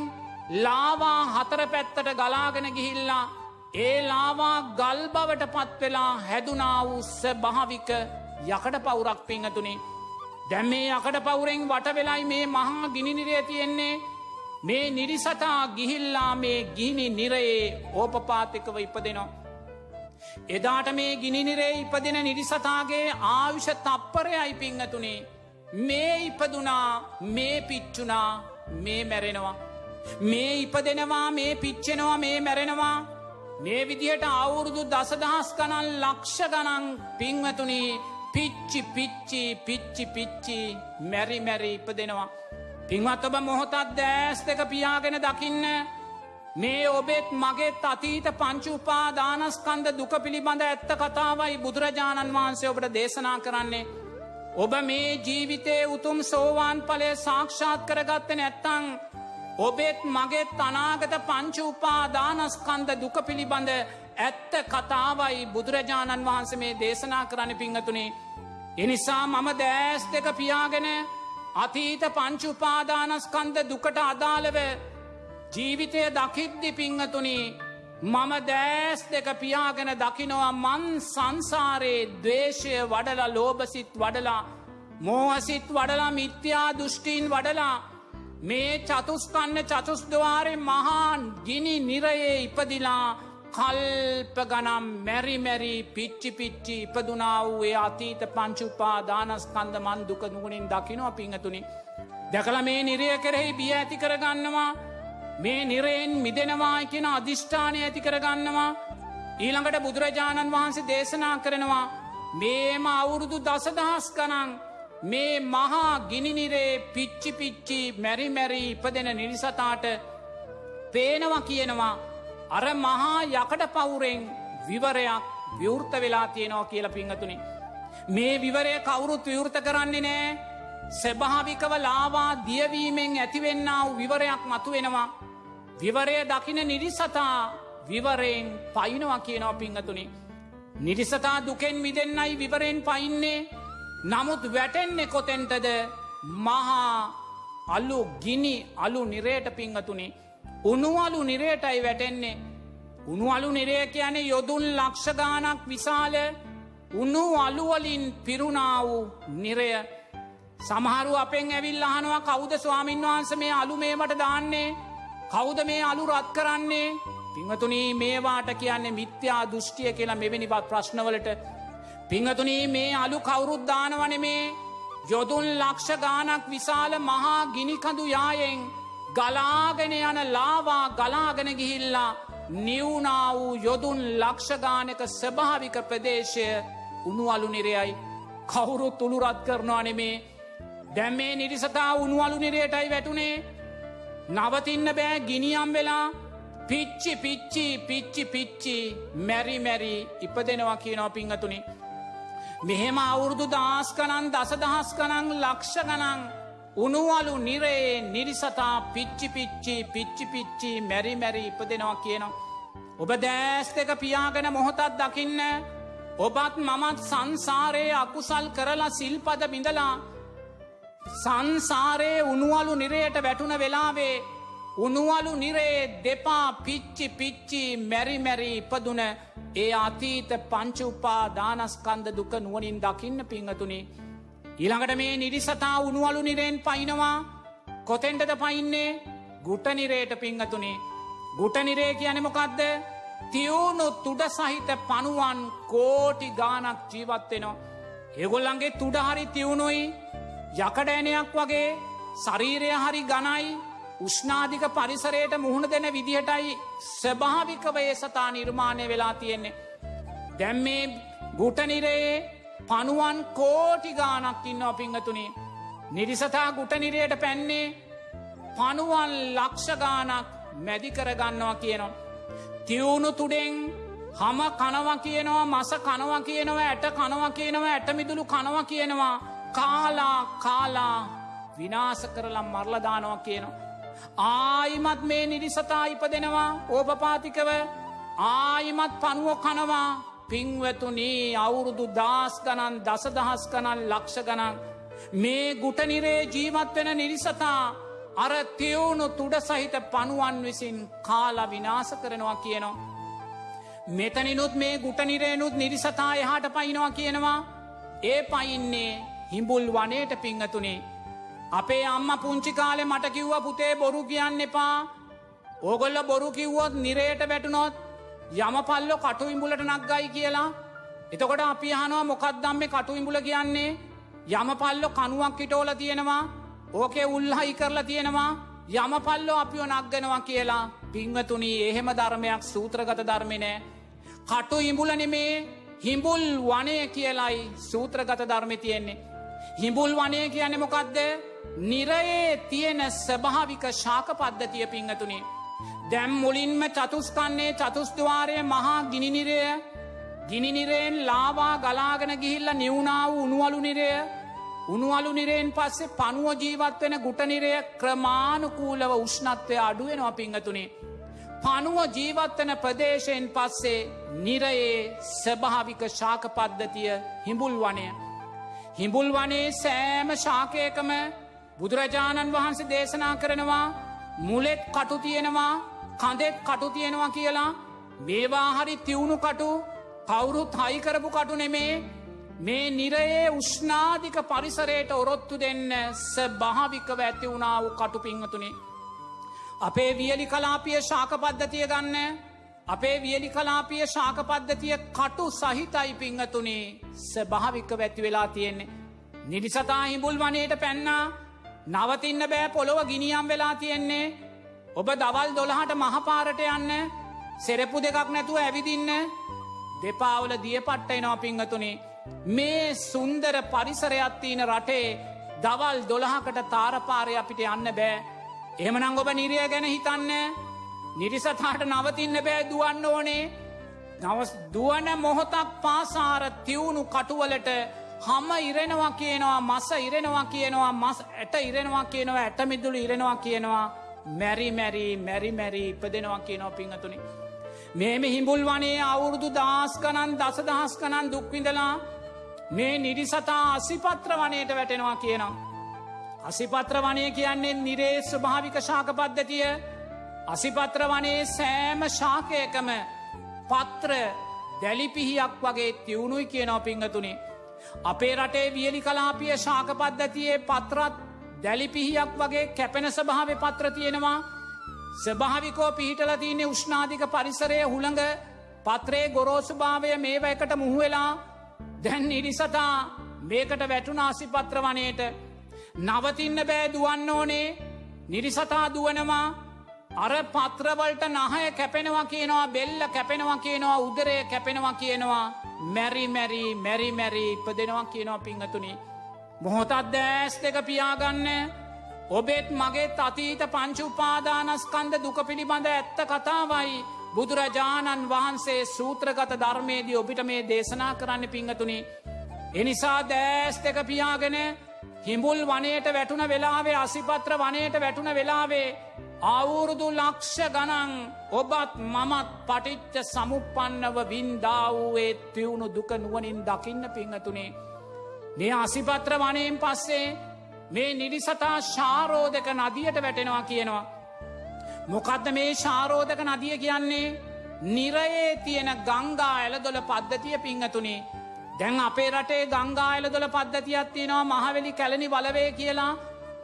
S2: ලාවා හතර පැත්තට ගලාගෙන ගිහිල්ලා ඒ ලාවා ගල් බවට පත්වෙලා හැදුනා වූ ස්භාවික යකට පවුරක් පිංහතුනේ දැම් මේ අකට පවුරෙන් වට වෙලයි මේ මහා ගිනිනිරය තියෙන්නේ මේ නිරිසතා ගිහිල්ලා මේ ගිහිනි නිරයේ ඕපපාතිකව ඉපදෙනවා. එදාට මේ ගිනිනිරේ ඉපදෙන නිරිසතාගේ ආවිෂ තප්පරයයි පිංහතුනේ මේ ඉපදුනා මේ පිච්චුනා මේ මැරෙනවා. මේ ඉපදෙනවා මේ පිච්චෙනවා මේ මැරෙනවා මේ විදිහට අවුරුදු දසදහස් ගණන් ලක්ෂ ගණන් පිංවතුනී පිච්චි පිච්චි පිච්චි පිච්චි මැරි මැරි ඉපදෙනවා. පින්වත් ඔබ මොහොතත් දෑස් දෙක පියාගෙන දකින්න මේ ඔබෙත් මගෙත් අතීත පංචුපා දානස්කන්ද දුක පිළිබඳ ඇත්ත කතාවයි බුදුරජාණන් වහන්සේ ඔබට දේශනා කරන්නේ. ඔබ මේ ජීවිතේ උතුම් සෝවාන් පලය සාක්ෂාත් කරගත්ත නැත්තං ඔබෙත් මගෙත් අනාගත පංචුපා දානස්කන්ද දුක පිළිබඳ ඇත්ත කතාවයි බුදුරජාණන් වහන්ස මේ දේශනා කරන්න පිංහතුනේ. එනිසා මම දෑස් දෙක පියාගෙන අතීත පංචුපාදානස්කන්ද දුකට අදාළව ජීවිතය දකිද්දි පිංහතුනි මම දෑස් දෙක පියාගෙන දකිනවා මන් සංසාරයේ දවේශය වඩලා ලෝබසිත් වඩලා මෝහසිත් වඩලා මිත්‍යා දෘෂ්ටීන් වඩලා මේ චතුස්කන්න චතුස්දවාරය මහාන් ගිනි නිරයේ ඉපදිලා කල්ප ගනම් මැරි මැරි පිච්චි පිච්චි ඉපදුනා වූේ අතීත පංචුපා දානස්කන්ද මන් දුක නුගනින් දකිනවා පිංහතුනි. දැකල මේ නිරය කෙරෙහි බිය ඇති කරගන්නවා මේ නිරයෙන් මිදෙනවා කියෙන අධිෂ්ඨානය ඇති කරගන්නවා ඊළඟට බුදුරජාණන් වහන්සේ දේශනා කරනවා මේම අවුරුදු දසදහස් ගනන් මේ මහා ගිනිනිරේ පිච්චි පිච්චි මැරි මැරි ඉපදෙන නිරිසතාට පේනවා කියනවා අර මහා යකට පවුරෙන් විවරයක් විවෘත වෙලා තියෙනවා කියල පිංහතුනි. මේ විවරය කවුරුත් විවෘත කරන්නේ නෑ සැභාවිකව ලාවා දියවීමෙන් ඇතිවෙන්න වූ විවරයක් මතු වෙනවා. විවරය දකින නිරිසතා විවරයෙන් පයිනවා කියනවා පිංහතුනි. නිරිසතා දුකෙන් මිදෙන්නයි විවරයෙන් පයින්නේ නමුත් වැටෙන්නේ කොතෙන්ටද මහා අල්ලු ගිනි අලු නිරේට පිංහතුනි උනුවලු නිරේටයි වැටෙන්නේ. උනුවලු නිරේ කියන්නේ යොදුන් ලක්ෂගානක් විශාල උනු අලුවලින් පිරුණා වූ නිරය. සමහරු අපෙන් ඇවිල් අහනවා කෞද ස්වාමින් වහන්ස මේ අලු මේමට දාන්නේ කෞද මේ අලු රත් කරන්නේ පිංහතුනී මේවාට කියන්නේ මිත්‍යා දෘෂ්ටිය කියලා මෙවැනිවත් ප්‍රශ්නවලට පිංහතුනී මේ අලු කවුරුද්දානවන මේ? යොදුන් ලක්ෂ ගානක් විශාල මහා ගිනිකඳු යායෙන් ගලාගෙන යන ලාවා ගලාගෙන ගිහිල්ලා නිවුනා වූ යොදුන් ලක්ෂගානක ස්භාවික ප්‍රදේශය උනුවලු නිරයයි. කවුරුත් තුළුරත් කරනවා නෙමේ දැම්මේ නිරිසතා උනුවලු නිරයටයි වැටුනේ. නවතින්න බෑ ගිනියම් වෙලා. පිච්චි පිච්චි පිච්චි පිච්චි මැරි මැරි ඉපදෙනවා කියනව පිංහතුනි. මෙහෙම අවුරුදු දස් කනන් දසදහස් කනං ලක්ෂ ගනං උනුවලු නිරේ නිරිසතා පිච්චි පිච්චි පිච්චි පිච්චි මැරි මැරි ඉපදෙනවා කියනවා. ඔබ දෑස් දෙක පියාගෙන මොහොතත් දකින්න ඔබත් මමත් සංසාරයේ අකුසල් කරලා සිල්පද බිඳලා සංසාරයේ උනුවලු නිරයට වැටුන වෙලාවේ උනුවලු නිරේ දෙපා පිච්චි පිච්චි මැරිමැරි ඉපදුන ඒ අතීත පංචුපා දානස්කන්ද දුක නුවනින් දකින්න පිංහතුනේ. ඊළඟට මේ නිරිසතා උනුවලු නිරෙන් පයිනවා කොතෙන්ටද පයින්නේ ගුටනිරේට පිංහතුනේ. ගුටනිරේ කියනෙමොකක්ද තියවුණු තුඩ සහිත පනුවන් කෝටි ගානක් ජීවත්වෙනවා. ඒගොල්ලන්ගේ තුඩහරි තියවුණුයි යකඩෑනයක් වගේ ශරීරය හරි ගනයි උෂ්නාධික පරිසරයට මුහුණ දෙන විදිහටයි ස්වභාවිකවයේ සතා නිර්මාණය වෙලා තියෙන්නේ. දැම් මේ ගුටනිරයේ පනුවන් කෝටි ගානක් ඉන්න පිංහතුනේ. නිරිසතා ගුටනිරයට පැන්නේ පනුවන් ලක්ෂගානක් මැදිකරගන්නවා කියනවා. තිවුණු තුඩෙන් හම කනවා කියනවා මස කනවා කියනවා ඇට කනවා කියනවා ඇටමිදුළු කනවා කියනවා කාලා කාලා විනාස කරලම් මරලදානවා කියනවා. ආයිමත් මේ නිරිසතා ඉපදෙනවා ඕපපාතිකව ආයිමත් පනුවෝ කනවා පිංවතුනී අවුරුදු දස් ගණන් දසදහස් ගණන් ලක්ෂ ගණන් මේ ගුටනිරේ ජීවත් වෙන නිරිසතා අර තියවුණු තුඩ සහිත පනුවන් විසින් කාලා විනාස කරනවා කියනවා. මෙතනිනුත් මේ ගුටනිරේනුත් නිරිසතා එහාට පයිනවා කියනවා ඒ පයින්නේ හිඹුල් වනේට පිංහතුනේ. අපේ අම්ම පුංචි කාලෙ මට කිව්ව පුතේ බොරු කියන්න එපා. ඕගොල්ල බොරු කිව්වොත් නිරේට වැටුනොත් යමපල්ලො කටු ඉඹුලට නක්ගයි කියලා. එතකොට අපි හනවා මොකක්දම්ම කටු ඉඹුල කියන්නේ? යමපල්ලො කනුවක් ඉටෝල තියෙනවා. ඕකේ උල්හයි කරලා තියෙනවා. යමපල්ලෝ අපිෝ නක්ගෙනවා කියලා. පිංවතුනී එහෙම ධර්මයක් සූත්‍රගත ධර්මිනෑ කටු ඉඹුල නෙමේ හිඹුල් වනය කියලයි සූත්‍රගත ධර්මි තියෙන්නේ. හිඹුල් වනය කියන්න මොකක්ද නිරයේ තියෙන ස්භාවික ශාක පද්ධතිය පිංහතුනේ. දැම් මුලින්ම චතුස්කන්නේ චතුස්දවාරය මහා ගිනිනිරය ගිනිනිරයෙන් ලාවා ගලාගෙන ගිහිල්ල නිවුණාව උනුවලු නිරය උනුවලු නිරයෙන් පස්සේ පනුව ජීවත් වෙන ගුටනිරය ක්‍රමාණුකූලව උෂ්ණත්වය අඩුවෙනවා පිංහතුනේ. පනුව ජීවත්වන ප්‍රදේශයෙන් පස්සේ නිරයේ ස්භාවික ශාක පද්ධතිය හිඹුල් වනය. හිඹුල් වනේ සෑම ශාකයකම බුදුරජාණන් වහන්සේ දේශනා කරනවා මුලෙත් කටු තියෙනවා කඳෙත් කටු තියෙනවා කියලා මේවා හරි තිවුණු කටු කවුරුත් හයිකරපු කටු නෙමේ මේ නිරයේ උෂ්නාධික පරිසරයට ඔරොත්තු දෙන්න ස භාවිකව ඇති වුණා වූ කටු පිංහතුනේ. අපේ වියලි කලාපිය ශාක පද්ධතිය ගන්න අපේ වියලි කලාපිය ශාක පද්ධතිය කටු සහිතයි පිංහතුනේ. ස භාවික වැැති වෙලා තියෙන්නේ. නිරිසතා හිඹුල් වනයට පැන්නා නවතින්න බෑ පොළොව ගිනියම් වෙලා තියෙන්නේ. ඔබ දවල් දොළහට මහපාරට යන්න සෙරපු දෙකක් නැතුව ඇවිදින්න. දෙපාවල දිය පට්ටයි නොපිංහතුනේ මේ සුන්දර පරිසරයත්තියන රටේ දවල් දොළහකට තාරපාරය අපිට යන්න බෑ. එහමනං ඔබ නිරිය ගැන හිතන්න. නිරිසතාට නවතින්න බෑ දුවන්න ඕනේ නවස් දුවන මොහොතක් පාසාර තිවුණු කටුවලට හම ඉරෙනවා කියනවා මස ඉරෙනවා කියනවා මස් ඇට ඉරෙනවා කියනවා ඇටමිදුළු ඉරෙනවා කියනවා මැරි මැරි මැරි මැරි ඉපදෙනවා කියනවා පිංහතුනි. මේම හිඹුල් වනේ අවුරුදු දස් ගනන් දසදහස් කනන් දුක්විඳලා මේ නිරිසතා අසිපත්‍ර වනයට වැටෙනවා කියනවා. අසිපත්‍ර වනය කියන්නේ නිරේ ස්වභාවික ශාක පද්ධතිය අසිපත්‍ර වනේ සෑම ශාකයකම පත්‍ර දැලිපිහියක් වගේ තිවුණුයි කියනව පිංහතුනේ. අපේ රටේ වියලි කලාපිය ශාක පද්ධතියේ පත්‍රත් දැලිපිහියක් වගේ කැපෙන ස්භාව පත්‍ර තියෙනවා. ස්භාවිකෝ පිහිටල තියන්නේ උෂ්නාධික පරිසරය හුළඟ පත්‍රේ ගොරෝසුභාවය මේව එකට මුහුවෙලා දැන් නිරිසතා මේකට වැටුන ආසිපත්‍ර වනයට. නවතින්න බෑ දුවන්න ඕනේ. නිරිසතා දුවනවා. අර පත්‍රවලට නහය කැපෙනවා කියනවා බෙල්ල කැපෙනවා කියනවා උදරය කැපෙනවා කියනවා මැරි මැරි මැරි මැරි ඉපදෙනවා කියනවා පිංහතුනි. මොහොතත් දෑස් දෙක පියාගන්න ඔබෙත් මගේත් අතීත පංචු උපාදානස්කන්ද දුක පිළිබඳ ඇත්ත කතාවයි බුදුරජාණන් වහන්සේ සූත්‍රගත ධර්මයේදී ඔබිට මේ දේශනා කරන්න පිංහතුනි. එනිසා දෑස් දෙක පියාගෙන හිඹුල් වනයට වැටුන වෙලාවේ අසිපත්‍ර වනයට වැටුන වෙලාවේ අවුරුදු ලක්ෂ ගනන් ඔබත් මමත් පටිච්ච සමුපන්නව වින්දාවූයේ තිවුණු දුක නුවනින් දකින්න පිංහතුනේ. මේ අසිපත්‍ර වනයෙන් පස්සේ මේ නිරිසතා ශාරෝධක නදියට වැටෙනවා කියනවා. මොකදද මේ ශාරෝධක නදිය කියන්නේ නිරයේ තියෙන ගංගා ඇලදොල පද්ධතිය පිංහතුනේ. දැන් අපේ රටේ ගංගායලදොල පද්ධතියක් තියෙනවා මහවෙලි කැලනි බලවේ කියලා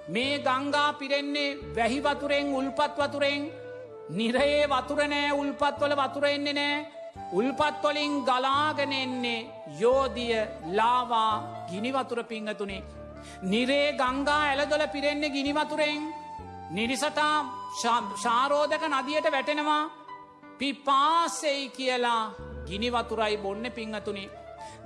S2: මේ ගංගා පිරෙන්නේ වැහි වතුරෙන් උල්පත් වතුරෙන්. නිරයේ වතුරනෑ උල්පත්වල වතුරෙන්නේ නෑ. උල්පත්වලින් ගලාගෙනෙන්නේ යෝදිය ලාවා ගිනිවතුර පිංහතුනේ. නිරේ ගංගා ඇලදොල පිරෙන්නේ ගිනිවතුරෙන් නිරිසතා ශාරෝධක නදියට වැටෙනවා. පිපාසෙයි කියලා ගිනිවතුරයි බොන්න පිංහතුනේ.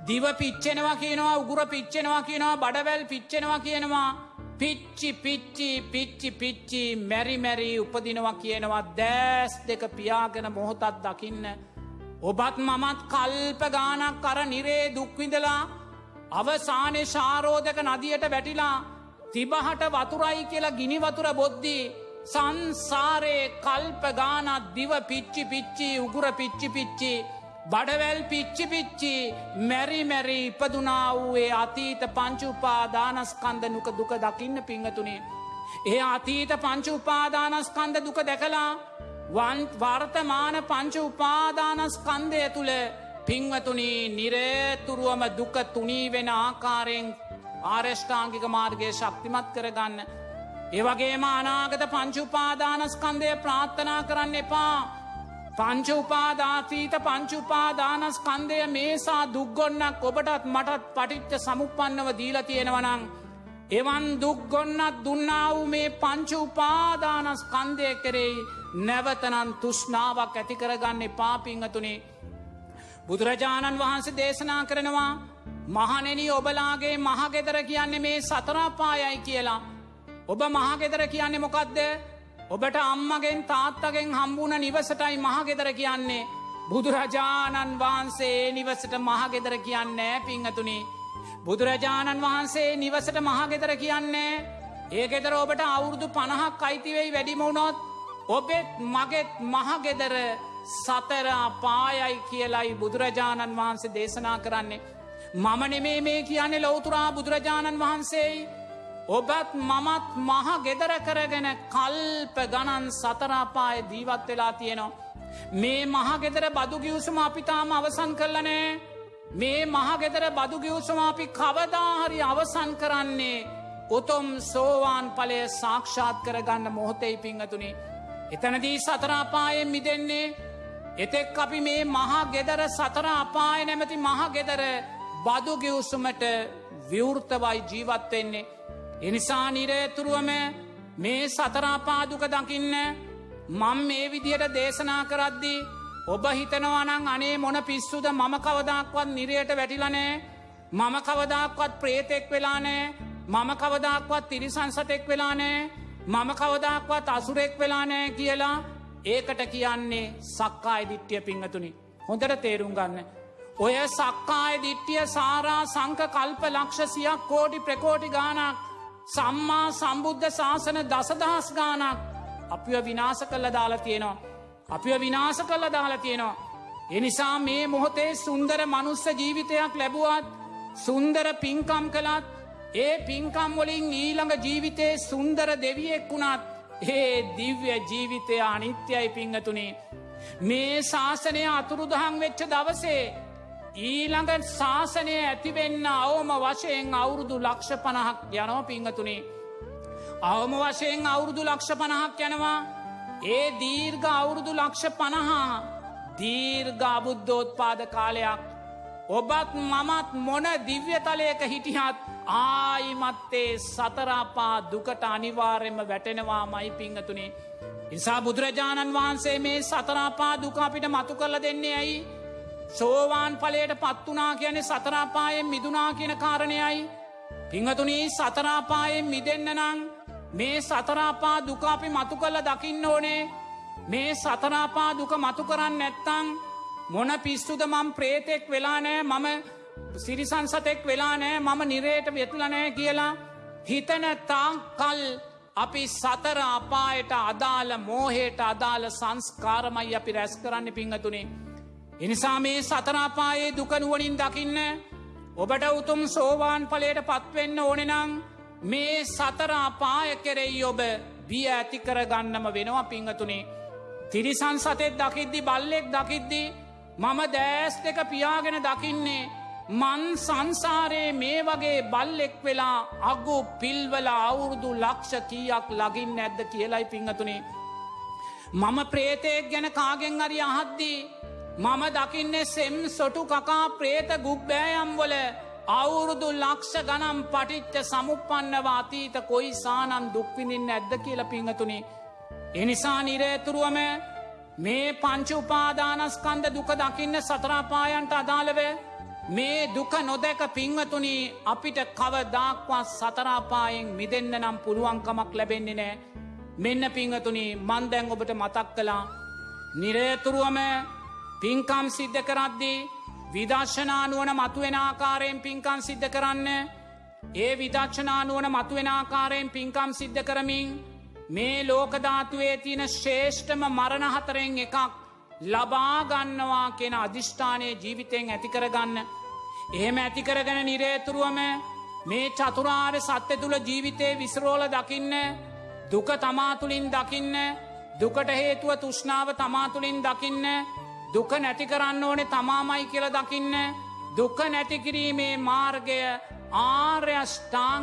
S2: දිව පිච්චෙනවා කියනවා උගුර පිච්චෙනවා කියනවා බඩවැල් පිච්චෙනවා කියනවා. පිච්චි පිච්චි පිච්චි පිච්චි මැරි මැරි උපදිනවා කියනවා දෑස් දෙක පියාගෙන මොහොතත් දකින්න. ඔබත් මමත් කල්ප ගානක් කර නිරේ දුක්විඳලා අවසානය ශාරෝධක නදියට වැටිලා තිබහට වතුරයි කියලා ගිනිවතුර බොද්දී සංසාරයේ කල්ප ගානත් දිව පිච්චි පිච්චි උගුර පිච්චි පිච්චි බඩවැල් පිච්චි පිච්චි මැරි මැරි ඉපදුනා වූයේ අතීත පංචුපාදානස්කන්ද නුක දුක දකින්න පිංහතුනේ. ඒ අතීත පංචු උපාදානස්කන්ද දුක දැකලා වර්තමාන පංච උපාදානස්කන්දය තුළ පිංවතුනී නිරේතුරුවම දුක තුනී වෙන ආකාරයෙන් ආරෂ්ඨාංගික මාර්ගය ශක්තිමත් කරගන්න. ඒවගේම අනාගත පංචුපාදානස්කන්දය ප්‍රාත්ථනා කරන්න එපා. පංච උපාදාතීත පංච උපාදානස්කන්දය මේසා දුක්ගොන්නක් ඔබටත් මටත් පටිච්ච සමුපන්නව දීලා තියෙනවනං. එවන් දුක්ගොන්නත් දුන්නා වූ මේ පංච උපාදානස්කන්දය කෙරෙයි නැවතනන් තුෂ්නාවක් ඇතිකරගන්න පාපිංහතුනේ. බුදුරජාණන් වහන්සේ දේශනා කරනවා මහනෙන ඔබලාගේ මහගෙදර කියන්නේ මේ සතරාපායයි කියලා. ඔබ මහගෙදර කියන්නේ මොකක්ද ඔබට අම්මගෙන් තාත්තගෙන් හම්බුණ නිවසටයි මහගෙදර කියන්නේ. බුදුරජාණන් වහන්සේ නිවසට මහගෙදර කියන්නේ පිංහතුනි. බුදුරජාණන් වහන්සේ නිවසට මහගෙදර කියන්නේ ඒ ගෙදර ඔබට අවුරුදු පණහක් අයිතිවෙයි වැඩිමුණොත් ඔබෙත් මගෙත් මහගෙදර සතරා පායයි කියලයි බුදුරජාණන් වහන්සේ දේශනා කරන්නේ. මම නෙමේ මේ කියන්නේ ලොවතුරා බුදුරජාණන් වහන්සේයි ඔබත් මමත් මහ ගෙදර කරගෙන කල්ප ගණන් සතරාපාය දීවත් වෙලා තියෙනවා. මේ මහගෙදර බදුගියවසම අපිතාම අවසන් කරලනෑ මේ මහගෙදර බදුගියවසම අපි කවදාහරි අවසන් කරන්නේ උතුම් සෝවාන් පලය සාක්ෂාත් කරගන්න මොහොතෙයි පිංහතුනි. එතනදී සතරාපායෙන් මිදෙන්නේ එතෙක් අපි මේ මහා ගෙදර සතර අපාය නැමති මහා ගෙදර බදුගිවසුමට විවෘතවයි ජීවත්වෙන්නේ. එනිසා නිරේතුරුවම මේ සතරාපාදුක දකින්න මං මේ විදියට දේශනා කරද්දී ඔබ හිතනවනං අනේ මොන පිස්සුද? මම කවදක්වත් නිරයට වැටිලනෑ මම කවදක්වත් ප්‍රේතෙක් වෙලානෑ මම කවදක්වත් තිරිසංසතෙක් වෙලානෑ මම කවදක්වත් අසුරෙක් වෙලානෑ කියලා ඒකට කියන්නේ සක්කාය දිට්ටිය පිංහතුනි හොඳට තේරුම් ගන්න. ඔය සක්කාය දිට්ටිය සාරා සංක කල්ප ලක්ෂසියක් කෝඩි ප්‍රකෝටි ගානක් සම්මා සම්බුද්ධ ශාසන දසදහස් ගානක් අපිව විනාස කල්ල දාලා තියෙනවා. අපිව විනාස කල්ල දාලා තියෙනවා. එනිසා මේ මොහොතේ සුන්දර මනුස්ස ජීවිතයක් ලැබුවත් සුන්දර පින්කම් කළත් ඒ පින්කම් වලින් ඊළඟ ජීවිතේ සුන්දර දෙවියෙක් වුණත් ඒ දිව්‍ය ජීවිතය අනිත්‍යයි පිංහතුනේ. මේ ශාසනය අතුරුදහන් වෙච්ච දවසේ ඊළඟ ශාසනය ඇතිවෙන්න අවම වශයෙන් අවුරුදු ලක්ෂ පණහක් යනෝ පිංහතුනේ. අවම වශයෙන් අවුරුදු ලක්ෂ පණහක් යනවා ඒ දීර්ඝ අවුරුදු ලක්ෂ පණහා දීර්ඝ අබුද්ධෝත්පාද කාලයක් ඔබත් මමත් මොන දිව්‍යතලයක හිටියත් ආයිමත්තේ සතරාපා දුකට අනිවාර්යෙන්ම වැටෙනවා මයි පිංහතුනේ. නිසා බුදුරජාණන් වහන්සේ මේ සතරාපා දුකාපිට මතු කරල දෙන්නේ ඇයි. සෝවාන් පලයට පත්වනා කියන සතරාපායෙන් මිදුනා කියන කාරණයයි. පිංහතුනී සතරාපායෙන් මිදන්න නං මේ සතරාපා දුකාපි මතු කල්ල දකින්න ඕනේ මේ සතරාපා දුක මතු කරන්න නැත්තං මොන පිස්සුද මම් ප්‍රේතෙක් වෙලා නෑ මම සිරිසංසතෙක් වෙලා නෑ මම නිරේට වෙතුලනෑ කියලා හිතන තාංකල් අපි සතර අපායට අදාළ මෝහයට අදාළ සංස්කාරමයි අපි රැස් කරන්න පිංහතුනේ. එනිසා මේ සතරාපායේ දුකනුවනින් දකින්න ඔබට උතුම් සෝවාන් පලයට පත්වෙන්න ඕනෙනං මේ සතර අපාය කෙරෙයි ඔබ බිය ඇති කරගන්නම වෙනවා පිංහතුනේ. තිරිසන් සතෙත් දකිද්දි බල්ලෙක් දකිද්දි මම දෑස් දෙක පියාගෙන දකින්නේ මන් සංසාරයේ මේ වගේ බල්ලෙක් වෙලා අගු පිල්වල අවුරුදු ලක්ෂ කීයක් ලගින් නැද්ද කියලයි පිංහතුනේ. මම ප්‍රේතයෙක් ගැන කාගෙන් අරි අහද්දී මම දකින්නේ සෙම් සොටු කකා ප්‍රේත ගුබ්බෑයම්වල අවුරුදු ලක්ෂ ගනම් පටිච්ච සමුපන්නව අතීත කොයි සානන් දුක්විඳින් ඇද්ද කියල පිංහතුනේ. එනිසා නිරේතුරුවම මේ පංච උපාදානස්කන්ද දුක දකින්න සතරාපායන්ට අදාළව මේ දුක නොදැක පිංවතුනී අපිට කවදාක්වත් සතරාපායෙන් මිදන්න නම් පුළුවන්කමක් ලැබෙන්නේ නෑ මෙන්න පිංහතුනී මන්දැන් ඔබට මතක් කලා නිරේතුරුවම පින්කම් සිද්ධ කරද්දී විදර්ශනානුවන මතුවෙන ආකාරයෙන් පින්කම් සිද්ධ කරන්න ඒ විදක්ෂනානුවන මතුවෙන ආකාරයෙන් පින්කම් සිද්ධ කරමින් මේ ලෝකධාතුවේ තියෙන ශේෂ්ඨම මරණහතරෙන් එකක් ලබාගන්නවා කියෙන අධිෂ්ඨානය ජීවිතයෙන් ඇතිකරගන්න. එහෙම ඇතිකරගෙන නිරේතුරුවම මේ චතුරාර් සත්‍ය තුළ ජීවිතය විස්රෝල දකින්න දුක තමාතුළින් දකින්න දුකට හේතුව තුෂ්නාව තමාතුළින් දකින්න දුක නැති කරන්න ඕනෙ තමාමයි කියල දකින්න. දුක නැතිකිරීමේ මාර්ගය ආර්යෂ්ඨාන්